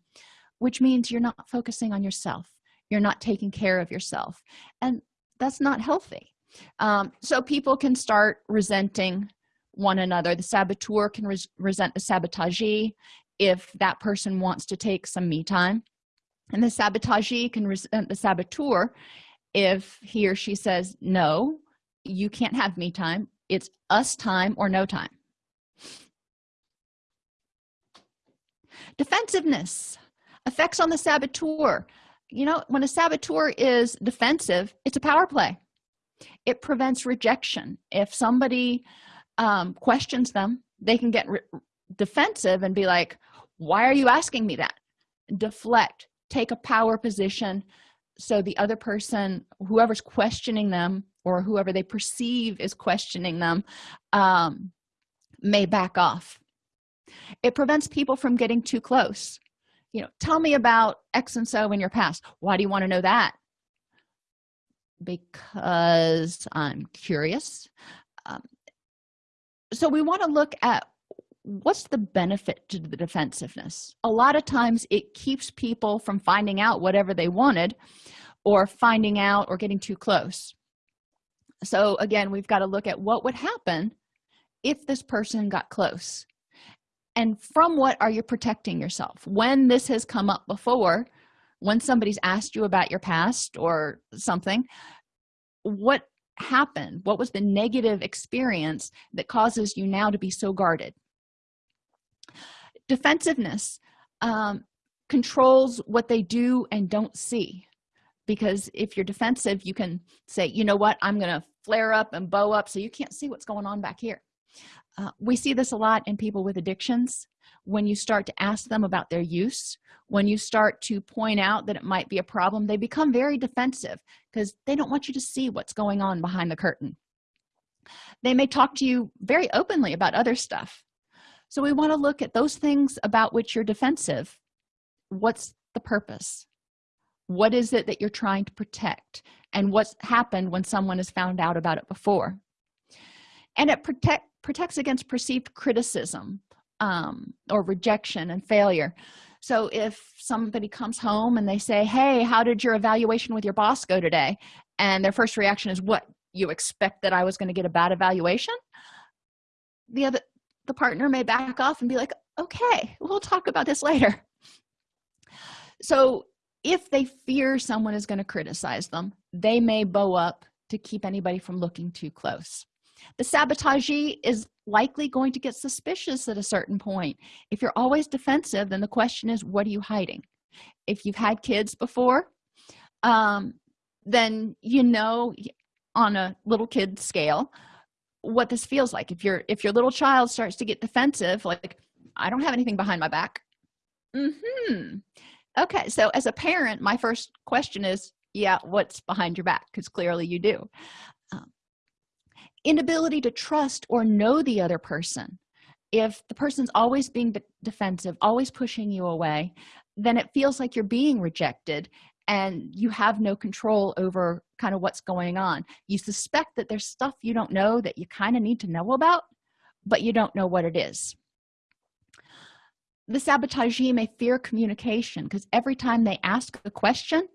A: which means you're not focusing on yourself. You're not taking care of yourself. And that's not healthy. Um, so people can start resenting one another. The saboteur can res resent the sabotagee if that person wants to take some me time. And the sabotagee can resent the saboteur if he or she says no you can't have me time. It's us time or no time. Defensiveness effects on the saboteur. You know when a saboteur is defensive it's a power play. It prevents rejection. If somebody um, questions them they can get defensive and be like why are you asking me that? Deflect take a power position so the other person whoever's questioning them or whoever they perceive is questioning them um, may back off. It prevents people from getting too close. You know tell me about x and so in your past. Why do you want to know that? Because i'm curious. Um, so we want to look at what's the benefit to the defensiveness. A lot of times it keeps people from finding out whatever they wanted or finding out or getting too close. So again we've got to look at what would happen if this person got close. And from what are you protecting yourself? When this has come up before when somebody's asked you about your past or something what happened? What was the negative experience that causes you now to be so guarded? Defensiveness um, controls what they do and don't see. Because if you're defensive you can say you know what? I'm gonna flare up and bow up so you can't see what's going on back here. Uh, we see this a lot in people with addictions when you start to ask them about their use when you start to point out that it might be a problem they become very defensive because they don't want you to see what's going on behind the curtain. They may talk to you very openly about other stuff. So we want to look at those things about which you're defensive. What's the purpose? What is it that you're trying to protect? And what's happened when someone has found out about it before? And it protect protects against perceived criticism um, or rejection and failure. So if somebody comes home and they say hey how did your evaluation with your boss go today? and their first reaction is what you expect that i was going to get a bad evaluation? the other the partner may back off and be like okay we'll talk about this later. So if they fear someone is going to criticize them they may bow up to keep anybody from looking too close the sabotagee is likely going to get suspicious at a certain point. If you're always defensive then the question is what are you hiding? If you've had kids before um, then you know on a little kid scale what this feels like. If your if your little child starts to get defensive like i don't have anything behind my back. Hmm okay so as a parent my first question is yeah what's behind your back? Because clearly you do inability to trust or know the other person. If the person's always being defensive always pushing you away then it feels like you're being rejected and you have no control over kind of what's going on. You suspect that there's stuff you don't know that you kind of need to know about but you don't know what it is. The sabotagee may fear communication because every time they ask a question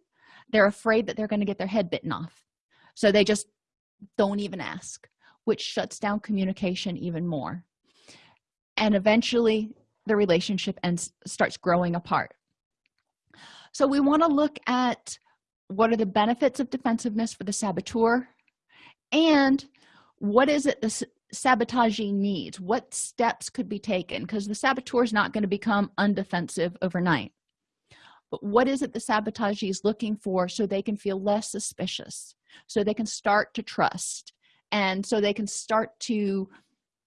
A: they're afraid that they're going to get their head bitten off. So they just don't even ask which shuts down communication even more. And eventually the relationship ends starts growing apart. So we want to look at what are the benefits of defensiveness for the saboteur and what is it the sabotagee needs? What steps could be taken? Because the saboteur is not going to become undefensive overnight. But what is it the sabotagee is looking for so they can feel less suspicious so they can start to trust and so they can start to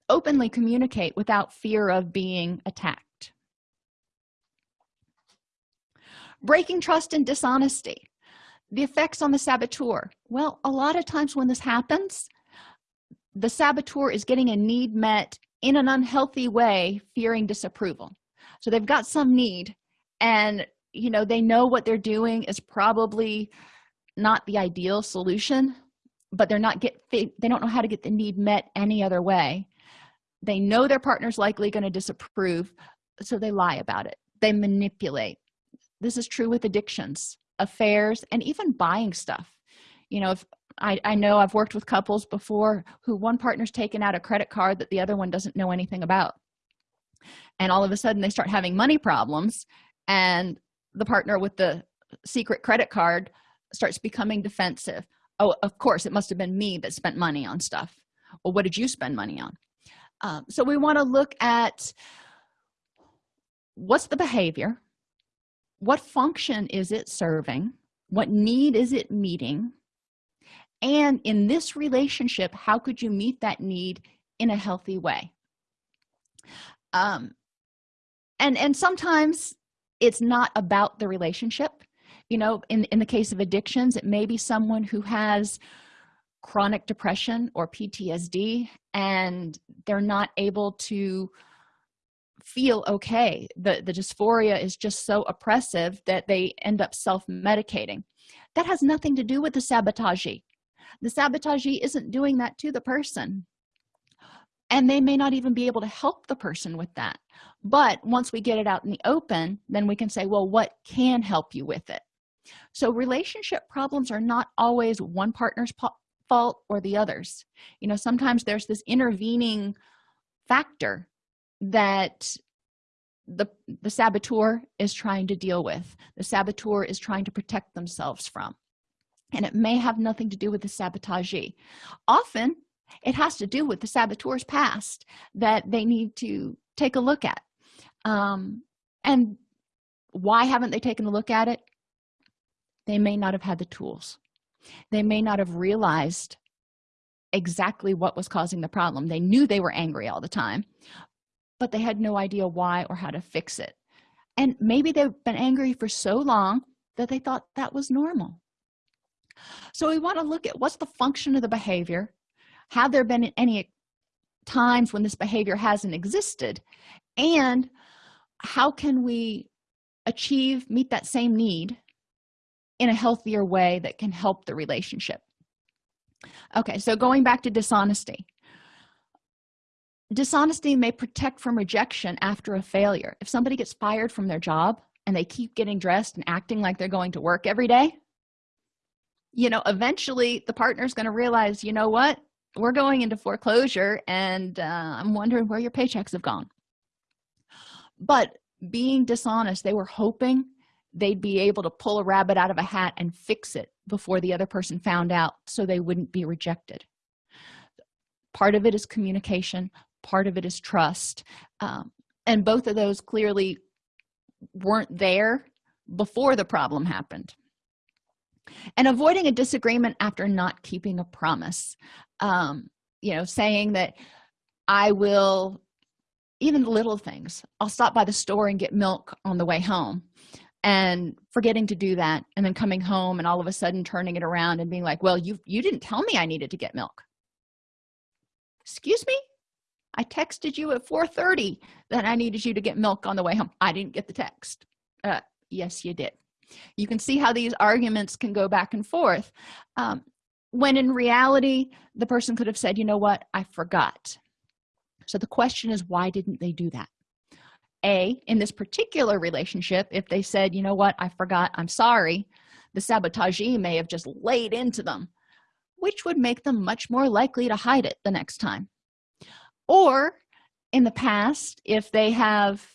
A: openly communicate without fear of being attacked. Breaking trust and dishonesty. The effects on the saboteur. Well a lot of times when this happens the saboteur is getting a need met in an unhealthy way fearing disapproval. So they've got some need and you know they know what they're doing is probably not the ideal solution but they're not get they don't know how to get the need met any other way. They know their partner's likely going to disapprove so they lie about it. They manipulate. This is true with addictions affairs and even buying stuff. You know if I, I know i've worked with couples before who one partner's taken out a credit card that the other one doesn't know anything about. And all of a sudden they start having money problems and the partner with the secret credit card starts becoming defensive oh of course it must have been me that spent money on stuff. Well what did you spend money on? Um, so we want to look at what's the behavior what function is it serving what need is it meeting and in this relationship how could you meet that need in a healthy way? Um and and sometimes it's not about the relationship you know in in the case of addictions it may be someone who has chronic depression or ptsd and they're not able to feel okay. The the dysphoria is just so oppressive that they end up self-medicating. That has nothing to do with the sabotagee. The sabotagee isn't doing that to the person and they may not even be able to help the person with that. But once we get it out in the open then we can say well what can help you with it so relationship problems are not always one partner's fault or the others. You know sometimes there's this intervening factor that the the saboteur is trying to deal with the saboteur is trying to protect themselves from. And it may have nothing to do with the sabotagee often it has to do with the saboteur's past that they need to take a look at. Um, and why haven't they taken a look at it they may not have had the tools. They may not have realized exactly what was causing the problem. They knew they were angry all the time but they had no idea why or how to fix it. And maybe they've been angry for so long that they thought that was normal. So we want to look at what's the function of the behavior. Have there been any times when this behavior hasn't existed? And how can we achieve meet that same need in a healthier way that can help the relationship. Okay so going back to dishonesty. Dishonesty may protect from rejection after a failure. If somebody gets fired from their job and they keep getting dressed and acting like they're going to work every day you know eventually the partner's going to realize you know what? We're going into foreclosure and uh, i'm wondering where your paychecks have gone. But being dishonest they were hoping they'd be able to pull a rabbit out of a hat and fix it before the other person found out so they wouldn't be rejected. Part of it is communication part of it is trust um, and both of those clearly weren't there before the problem happened. And avoiding a disagreement after not keeping a promise um, you know saying that i will even little things i'll stop by the store and get milk on the way home and forgetting to do that and then coming home and all of a sudden turning it around and being like well you you didn't tell me i needed to get milk. Excuse me? I texted you at 4 30 that i needed you to get milk on the way home. I didn't get the text. Uh, yes you did. You can see how these arguments can go back and forth um, when in reality the person could have said you know what? I forgot. So the question is why didn't they do that a in this particular relationship if they said you know what? I forgot. I'm sorry. The sabotagee may have just laid into them which would make them much more likely to hide it the next time. Or in the past if they have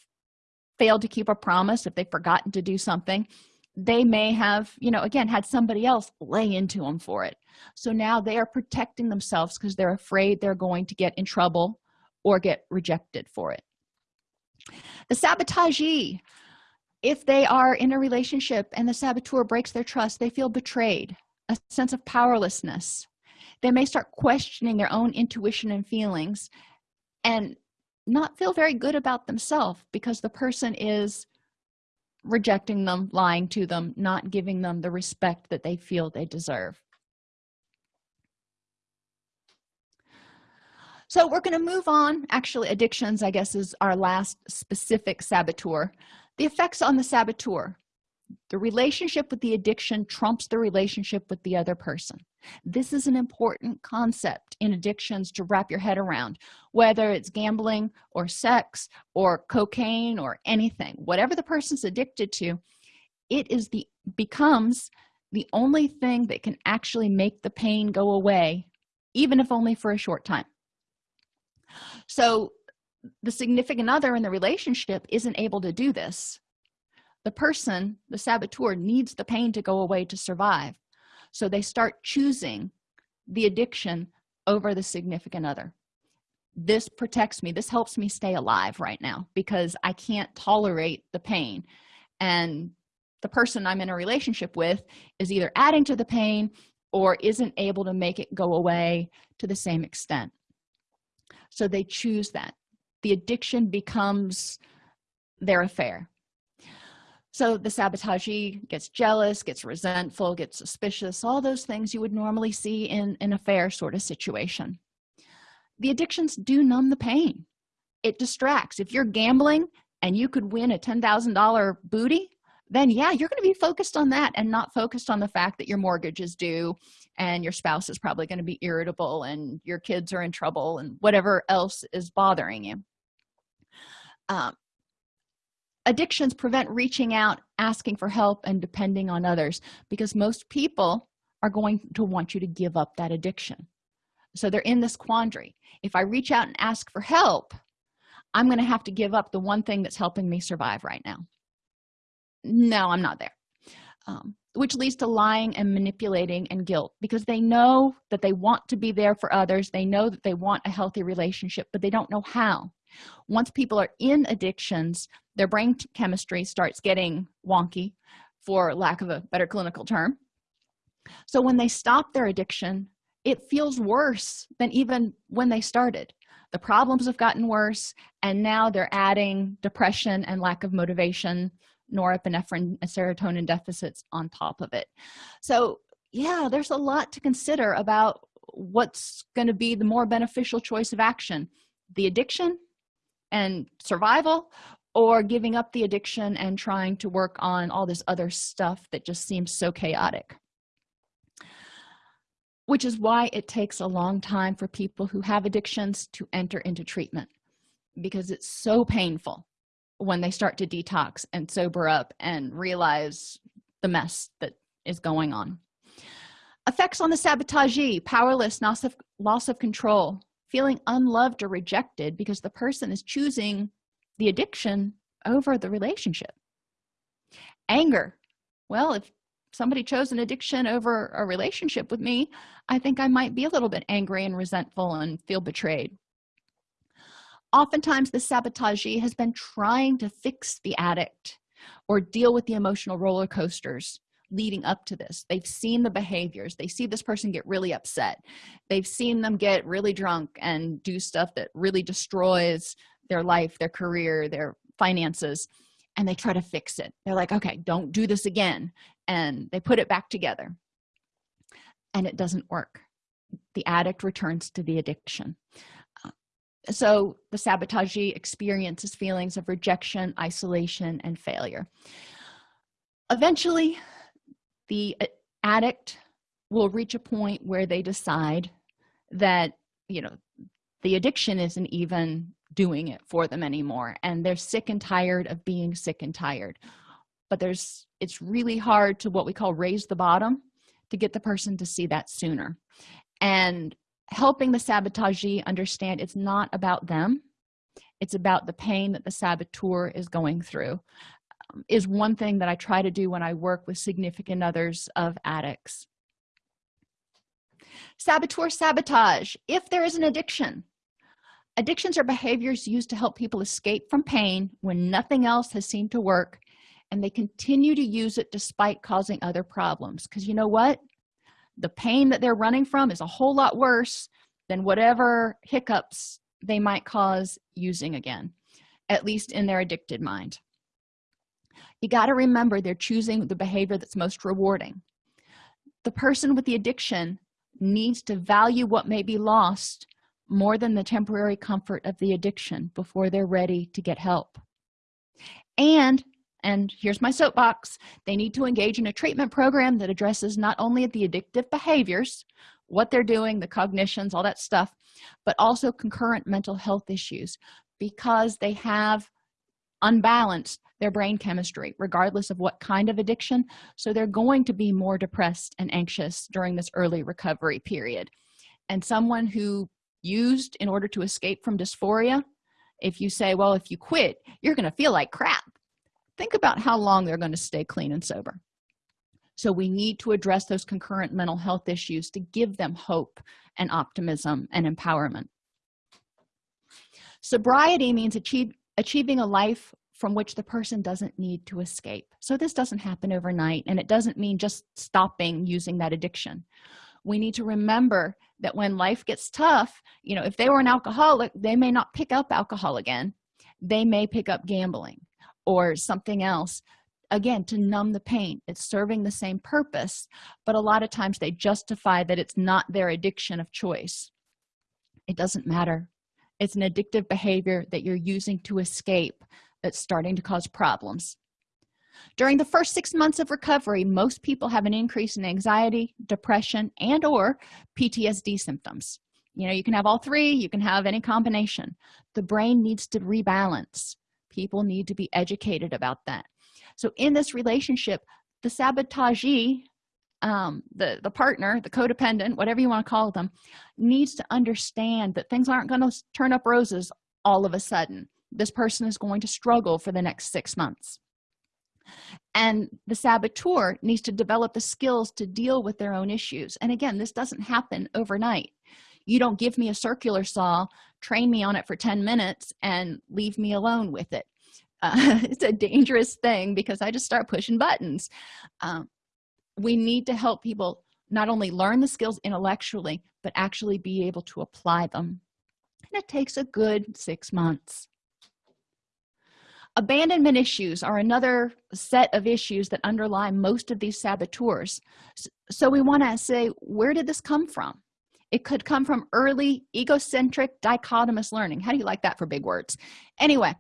A: failed to keep a promise if they've forgotten to do something they may have you know again had somebody else lay into them for it. So now they are protecting themselves because they're afraid they're going to get in trouble or get rejected for it the sabotagee if they are in a relationship and the saboteur breaks their trust they feel betrayed a sense of powerlessness. They may start questioning their own intuition and feelings and not feel very good about themselves because the person is rejecting them lying to them not giving them the respect that they feel they deserve so we're going to move on. Actually addictions i guess is our last specific saboteur. The effects on the saboteur. The relationship with the addiction trumps the relationship with the other person. This is an important concept in addictions to wrap your head around whether it's gambling or sex or cocaine or anything. Whatever the person's addicted to it is the becomes the only thing that can actually make the pain go away even if only for a short time so the significant other in the relationship isn't able to do this. The person the saboteur needs the pain to go away to survive. So they start choosing the addiction over the significant other. This protects me. This helps me stay alive right now because i can't tolerate the pain. And the person i'm in a relationship with is either adding to the pain or isn't able to make it go away to the same extent so they choose that. The addiction becomes their affair. So the sabotagee gets jealous gets resentful gets suspicious all those things you would normally see in an affair sort of situation. The addictions do numb the pain. It distracts. If you're gambling and you could win a $10,000 booty then yeah you're going to be focused on that and not focused on the fact that your mortgage is due and your spouse is probably going to be irritable and your kids are in trouble and whatever else is bothering you. Um, addictions prevent reaching out asking for help and depending on others because most people are going to want you to give up that addiction. So they're in this quandary. If i reach out and ask for help i'm going to have to give up the one thing that's helping me survive right now no i'm not there. Um, which leads to lying and manipulating and guilt because they know that they want to be there for others. They know that they want a healthy relationship but they don't know how. Once people are in addictions their brain chemistry starts getting wonky for lack of a better clinical term. So when they stop their addiction it feels worse than even when they started. The problems have gotten worse and now they're adding depression and lack of motivation norepinephrine and serotonin deficits on top of it. So yeah there's a lot to consider about what's going to be the more beneficial choice of action the addiction and survival or giving up the addiction and trying to work on all this other stuff that just seems so chaotic. Which is why it takes a long time for people who have addictions to enter into treatment because it's so painful when they start to detox and sober up and realize the mess that is going on. Effects on the sabotagee powerless loss of, loss of control feeling unloved or rejected because the person is choosing the addiction over the relationship. Anger. Well if somebody chose an addiction over a relationship with me i think i might be a little bit angry and resentful and feel betrayed oftentimes the sabotagee has been trying to fix the addict or deal with the emotional roller coasters leading up to this. They've seen the behaviors. They see this person get really upset. They've seen them get really drunk and do stuff that really destroys their life their career their finances and they try to fix it. They're like okay don't do this again and they put it back together. And it doesn't work. The addict returns to the addiction so the sabotagee experiences feelings of rejection isolation and failure. Eventually the uh, addict will reach a point where they decide that you know the addiction isn't even doing it for them anymore and they're sick and tired of being sick and tired. But there's it's really hard to what we call raise the bottom to get the person to see that sooner. And helping the sabotagee understand it's not about them. It's about the pain that the saboteur is going through um, is one thing that i try to do when i work with significant others of addicts. Saboteur sabotage. If there is an addiction addictions are behaviors used to help people escape from pain when nothing else has seemed to work and they continue to use it despite causing other problems. Because you know what the pain that they're running from is a whole lot worse than whatever hiccups they might cause using again at least in their addicted mind. You got to remember they're choosing the behavior that's most rewarding. The person with the addiction needs to value what may be lost more than the temporary comfort of the addiction before they're ready to get help. And and here's my soapbox. They need to engage in a treatment program that addresses not only the addictive behaviors what they're doing the cognitions all that stuff but also concurrent mental health issues because they have unbalanced their brain chemistry regardless of what kind of addiction. So they're going to be more depressed and anxious during this early recovery period. And someone who used in order to escape from dysphoria if you say well if you quit you're going to feel like crap think about how long they're going to stay clean and sober. So we need to address those concurrent mental health issues to give them hope and optimism and empowerment. Sobriety means achieve, achieving a life from which the person doesn't need to escape. So this doesn't happen overnight and it doesn't mean just stopping using that addiction. We need to remember that when life gets tough you know if they were an alcoholic they may not pick up alcohol again. They may pick up gambling or something else again to numb the pain. It's serving the same purpose but a lot of times they justify that it's not their addiction of choice. It doesn't matter. It's an addictive behavior that you're using to escape that's starting to cause problems. During the first six months of recovery most people have an increase in anxiety depression and or ptsd symptoms. You know you can have all three you can have any combination. The brain needs to rebalance people need to be educated about that. So in this relationship the sabotagee um, the the partner the codependent whatever you want to call them needs to understand that things aren't going to turn up roses all of a sudden. This person is going to struggle for the next six months. And the saboteur needs to develop the skills to deal with their own issues. And again this doesn't happen overnight you don't give me a circular saw train me on it for 10 minutes and leave me alone with it. Uh, it's a dangerous thing because i just start pushing buttons. Um, we need to help people not only learn the skills intellectually but actually be able to apply them. And it takes a good six months. Abandonment issues are another set of issues that underlie most of these saboteurs. So we want to say where did this come from it could come from early egocentric dichotomous learning. How do you like that for big words? Anyway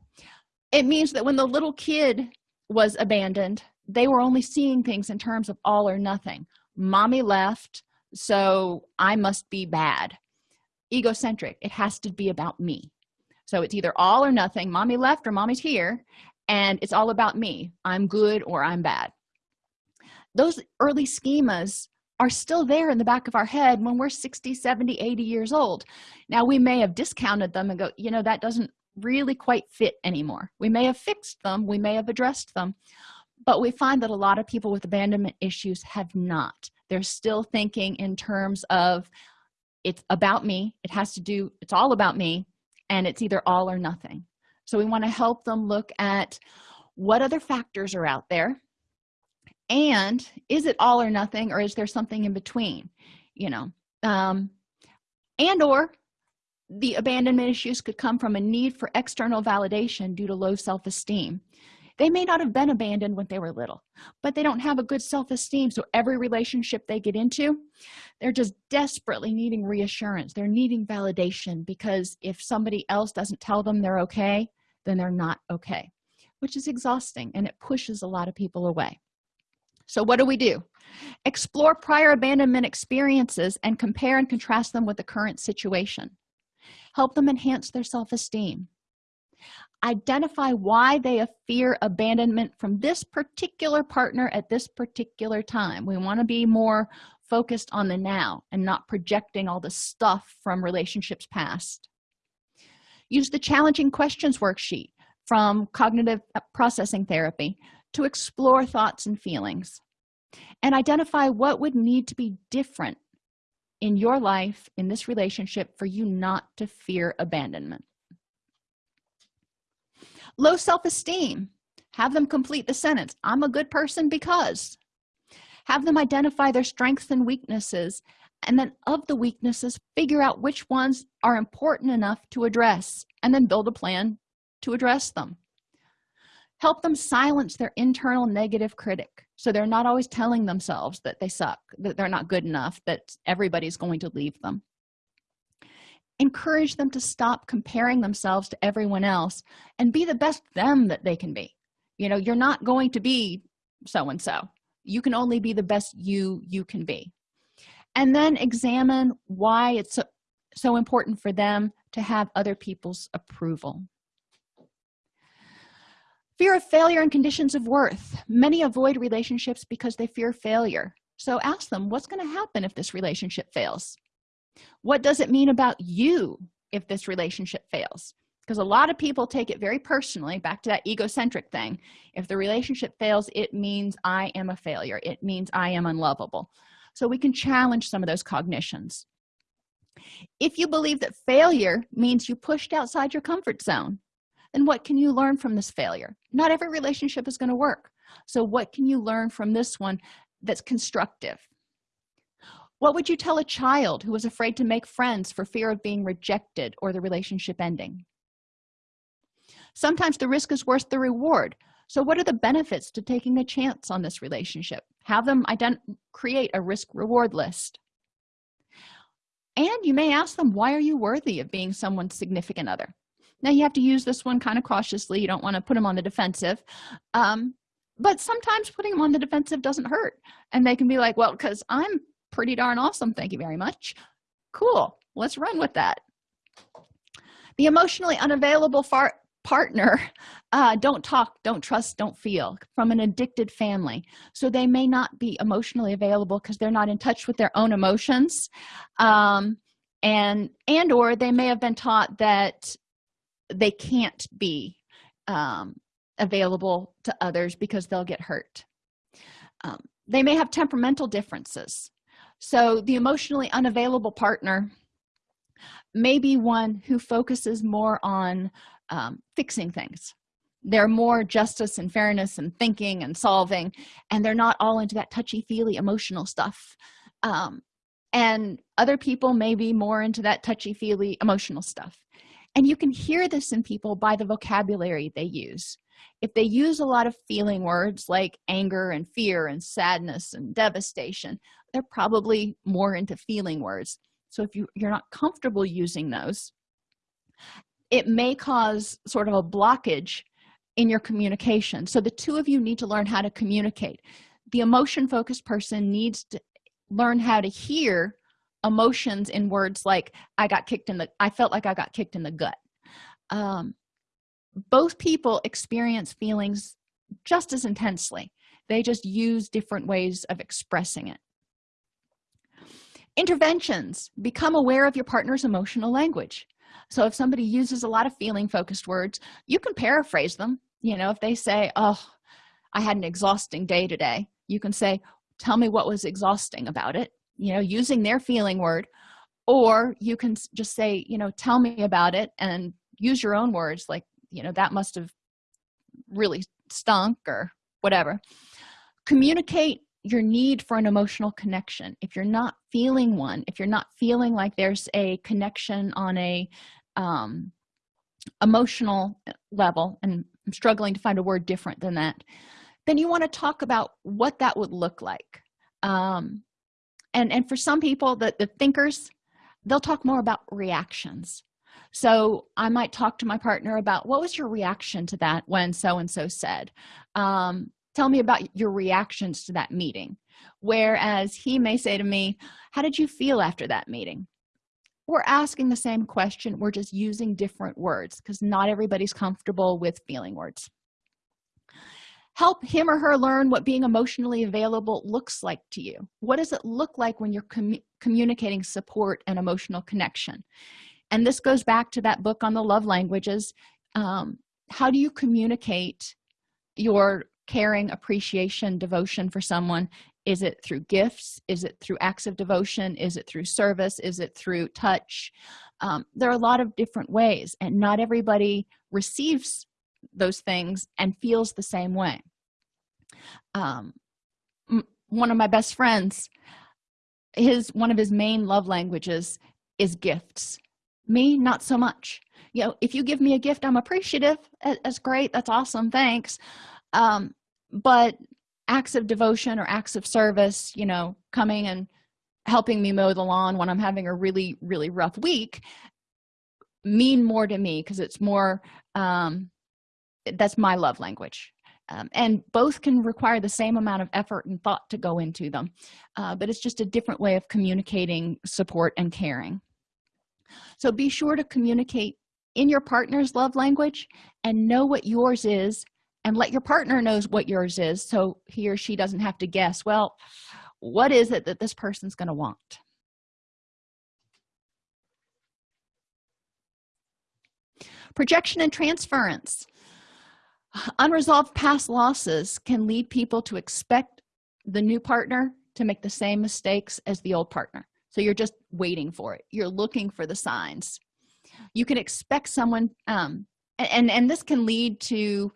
A: it means that when the little kid was abandoned they were only seeing things in terms of all or nothing. Mommy left so i must be bad. Egocentric. It has to be about me. So it's either all or nothing. Mommy left or mommy's here and it's all about me. I'm good or i'm bad. Those early schemas are still there in the back of our head when we're 60 70 80 years old. Now we may have discounted them and go you know that doesn't really quite fit anymore. We may have fixed them we may have addressed them but we find that a lot of people with abandonment issues have not. They're still thinking in terms of it's about me it has to do it's all about me and it's either all or nothing. So we want to help them look at what other factors are out there and is it all or nothing or is there something in between you know? Um and or the abandonment issues could come from a need for external validation due to low self-esteem. They may not have been abandoned when they were little but they don't have a good self-esteem so every relationship they get into they're just desperately needing reassurance. They're needing validation because if somebody else doesn't tell them they're okay then they're not okay which is exhausting and it pushes a lot of people away so what do we do? Explore prior abandonment experiences and compare and contrast them with the current situation. Help them enhance their self-esteem. Identify why they fear abandonment from this particular partner at this particular time. We want to be more focused on the now and not projecting all the stuff from relationships past. Use the challenging questions worksheet from cognitive processing therapy to explore thoughts and feelings and identify what would need to be different in your life in this relationship for you not to fear abandonment. Low self-esteem. Have them complete the sentence i'm a good person because. Have them identify their strengths and weaknesses and then of the weaknesses figure out which ones are important enough to address and then build a plan to address them help them silence their internal negative critic. So they're not always telling themselves that they suck that they're not good enough that everybody's going to leave them. Encourage them to stop comparing themselves to everyone else and be the best them that they can be. You know you're not going to be so and so you can only be the best you you can be. And then examine why it's so, so important for them to have other people's approval fear of failure and conditions of worth. Many avoid relationships because they fear failure. So ask them what's going to happen if this relationship fails? What does it mean about you if this relationship fails? Because a lot of people take it very personally back to that egocentric thing. If the relationship fails it means i am a failure. It means i am unlovable. So we can challenge some of those cognitions. If you believe that failure means you pushed outside your comfort zone then what can you learn from this failure? Not every relationship is going to work. So what can you learn from this one that's constructive? What would you tell a child who was afraid to make friends for fear of being rejected or the relationship ending? Sometimes the risk is worth the reward. So what are the benefits to taking a chance on this relationship? Have them create a risk reward list. And you may ask them why are you worthy of being someone's significant other now you have to use this one kind of cautiously. You don't want to put them on the defensive. Um, but sometimes putting them on the defensive doesn't hurt. And they can be like well because i'm pretty darn awesome. Thank you very much. Cool. Let's run with that. The emotionally unavailable partner uh, don't talk don't trust don't feel from an addicted family. So they may not be emotionally available because they're not in touch with their own emotions. Um, and and or they may have been taught that they can't be um, available to others because they'll get hurt. Um, they may have temperamental differences. So the emotionally unavailable partner may be one who focuses more on um, fixing things. They're more justice and fairness and thinking and solving and they're not all into that touchy-feely emotional stuff. Um, and other people may be more into that touchy-feely emotional stuff and you can hear this in people by the vocabulary they use. If they use a lot of feeling words like anger and fear and sadness and devastation they're probably more into feeling words. So if you you're not comfortable using those it may cause sort of a blockage in your communication. So the two of you need to learn how to communicate. The emotion focused person needs to learn how to hear emotions in words like i got kicked in the i felt like i got kicked in the gut. Um, both people experience feelings just as intensely. They just use different ways of expressing it. Interventions. Become aware of your partner's emotional language. So if somebody uses a lot of feeling focused words you can paraphrase them. You know if they say oh i had an exhausting day today you can say tell me what was exhausting about it you know using their feeling word or you can just say you know tell me about it and use your own words like you know that must have really stunk or whatever. Communicate your need for an emotional connection. If you're not feeling one if you're not feeling like there's a connection on a um, emotional level and i'm struggling to find a word different than that then you want to talk about what that would look like. Um, and and for some people that the thinkers they'll talk more about reactions. So i might talk to my partner about what was your reaction to that when so and so said? Um, tell me about your reactions to that meeting. Whereas he may say to me how did you feel after that meeting? We're asking the same question. We're just using different words because not everybody's comfortable with feeling words help him or her learn what being emotionally available looks like to you. What does it look like when you're commu communicating support and emotional connection? And this goes back to that book on the love languages. Um, how do you communicate your caring appreciation devotion for someone? Is it through gifts? Is it through acts of devotion? Is it through service? Is it through touch? Um, there are a lot of different ways and not everybody receives those things and feels the same way. Um, one of my best friends his one of his main love languages is gifts. Me not so much. You know if you give me a gift i'm appreciative. That's great. That's awesome. Thanks. Um, but acts of devotion or acts of service you know coming and helping me mow the lawn when i'm having a really really rough week mean more to me because it's more um that's my love language. Um, and both can require the same amount of effort and thought to go into them. Uh, but it's just a different way of communicating support and caring. So be sure to communicate in your partner's love language and know what yours is and let your partner knows what yours is so he or she doesn't have to guess well what is it that this person's going to want? Projection and transference unresolved past losses can lead people to expect the new partner to make the same mistakes as the old partner. So you're just waiting for it. You're looking for the signs. You can expect someone um and and this can lead to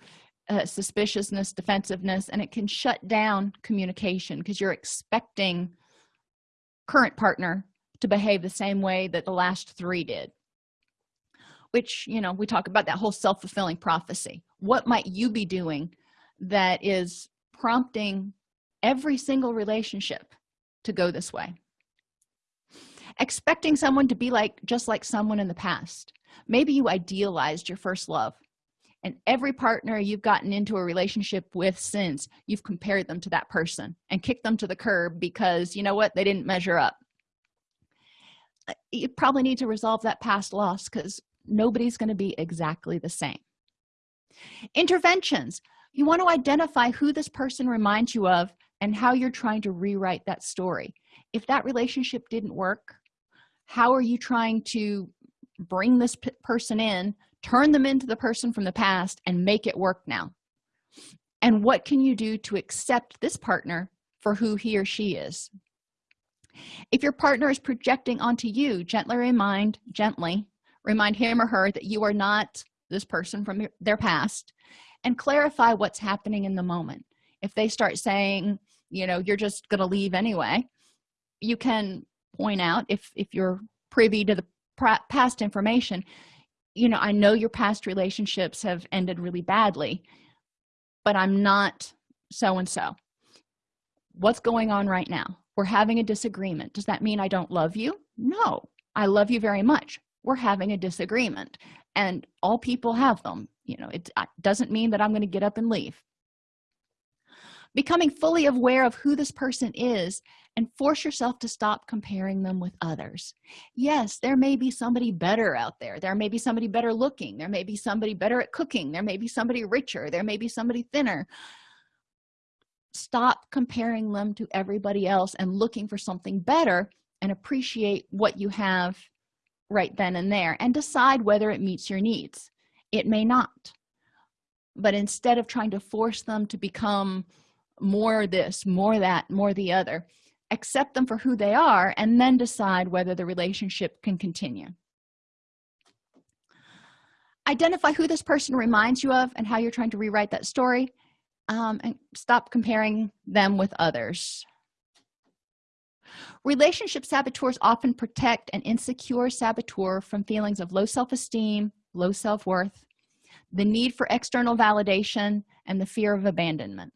A: uh, suspiciousness defensiveness and it can shut down communication because you're expecting current partner to behave the same way that the last three did which you know we talk about that whole self-fulfilling prophecy what might you be doing that is prompting every single relationship to go this way? Expecting someone to be like just like someone in the past. Maybe you idealized your first love and every partner you've gotten into a relationship with since you've compared them to that person and kicked them to the curb because you know what they didn't measure up. Uh, you probably need to resolve that past loss because nobody's going to be exactly the same interventions. You want to identify who this person reminds you of and how you're trying to rewrite that story. If that relationship didn't work how are you trying to bring this person in turn them into the person from the past and make it work now? And what can you do to accept this partner for who he or she is? If your partner is projecting onto you gently remind gently remind him or her that you are not this person from their past and clarify what's happening in the moment. If they start saying you know you're just going to leave anyway you can point out if if you're privy to the past information you know i know your past relationships have ended really badly but i'm not so and so what's going on right now? We're having a disagreement. Does that mean i don't love you? No i love you very much we're having a disagreement and all people have them. You know it doesn't mean that i'm going to get up and leave. Becoming fully aware of who this person is and force yourself to stop comparing them with others. Yes there may be somebody better out there. There may be somebody better looking. There may be somebody better at cooking. There may be somebody richer. There may be somebody thinner. Stop comparing them to everybody else and looking for something better and appreciate what you have right then and there and decide whether it meets your needs. It may not. But instead of trying to force them to become more this more that more the other accept them for who they are and then decide whether the relationship can continue. Identify who this person reminds you of and how you're trying to rewrite that story um, and stop comparing them with others relationship saboteurs often protect an insecure saboteur from feelings of low self-esteem low self-worth the need for external validation and the fear of abandonment.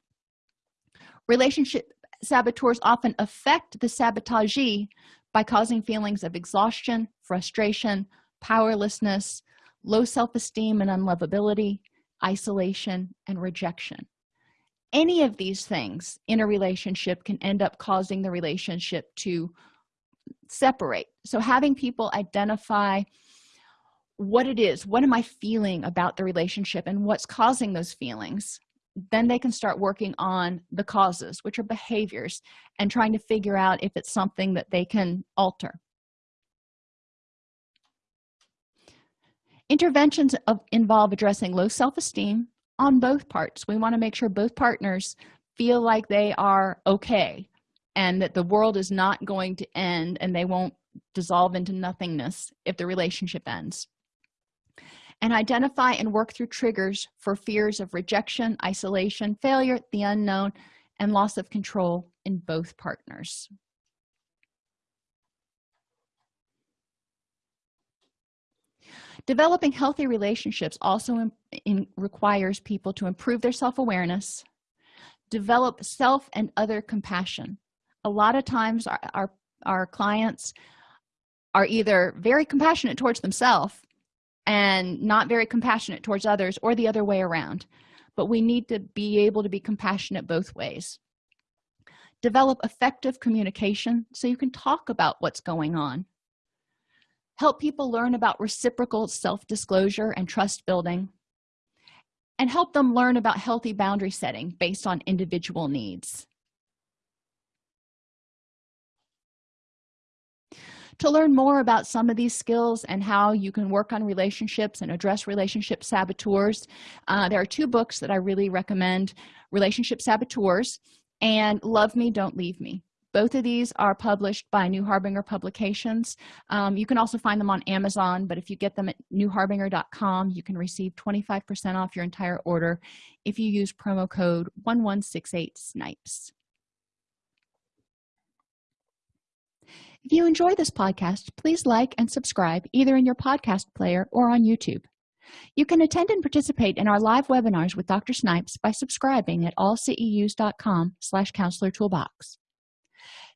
A: Relationship saboteurs often affect the sabotagee by causing feelings of exhaustion frustration powerlessness low self-esteem and unlovability isolation and rejection any of these things in a relationship can end up causing the relationship to separate. So having people identify what it is what am i feeling about the relationship and what's causing those feelings then they can start working on the causes which are behaviors and trying to figure out if it's something that they can alter. Interventions of, involve addressing low self-esteem on both parts. We want to make sure both partners feel like they are okay and that the world is not going to end and they won't dissolve into nothingness if the relationship ends. And identify and work through triggers for fears of rejection isolation failure the unknown and loss of control in both partners developing healthy relationships also in, in, requires people to improve their self-awareness develop self and other compassion. A lot of times our, our, our clients are either very compassionate towards themselves and not very compassionate towards others or the other way around but we need to be able to be compassionate both ways. Develop effective communication so you can talk about what's going on help people learn about reciprocal self-disclosure and trust building and help them learn about healthy boundary setting based on individual needs. To learn more about some of these skills and how you can work on relationships and address relationship saboteurs uh, there are two books that i really recommend relationship saboteurs and love me don't leave me both of these are published by new harbinger publications. Um, you can also find them on amazon but if you get them at newharbinger.com you can receive 25 percent off your entire order if you use promo code 1168 snipes if you enjoy this podcast please like and subscribe either in your podcast player or on youtube. You can attend and participate in our live webinars with dr snipes by subscribing at allceus.com slash counselor toolbox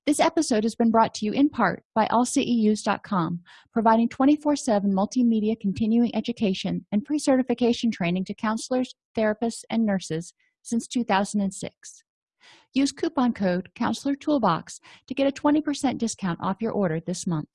A: this episode has been brought to you in part by allceus.com providing 24-7 multimedia continuing education and pre-certification training to counselors therapists and nurses since 2006 use coupon code counselor toolbox to get a 20 percent discount off your order this month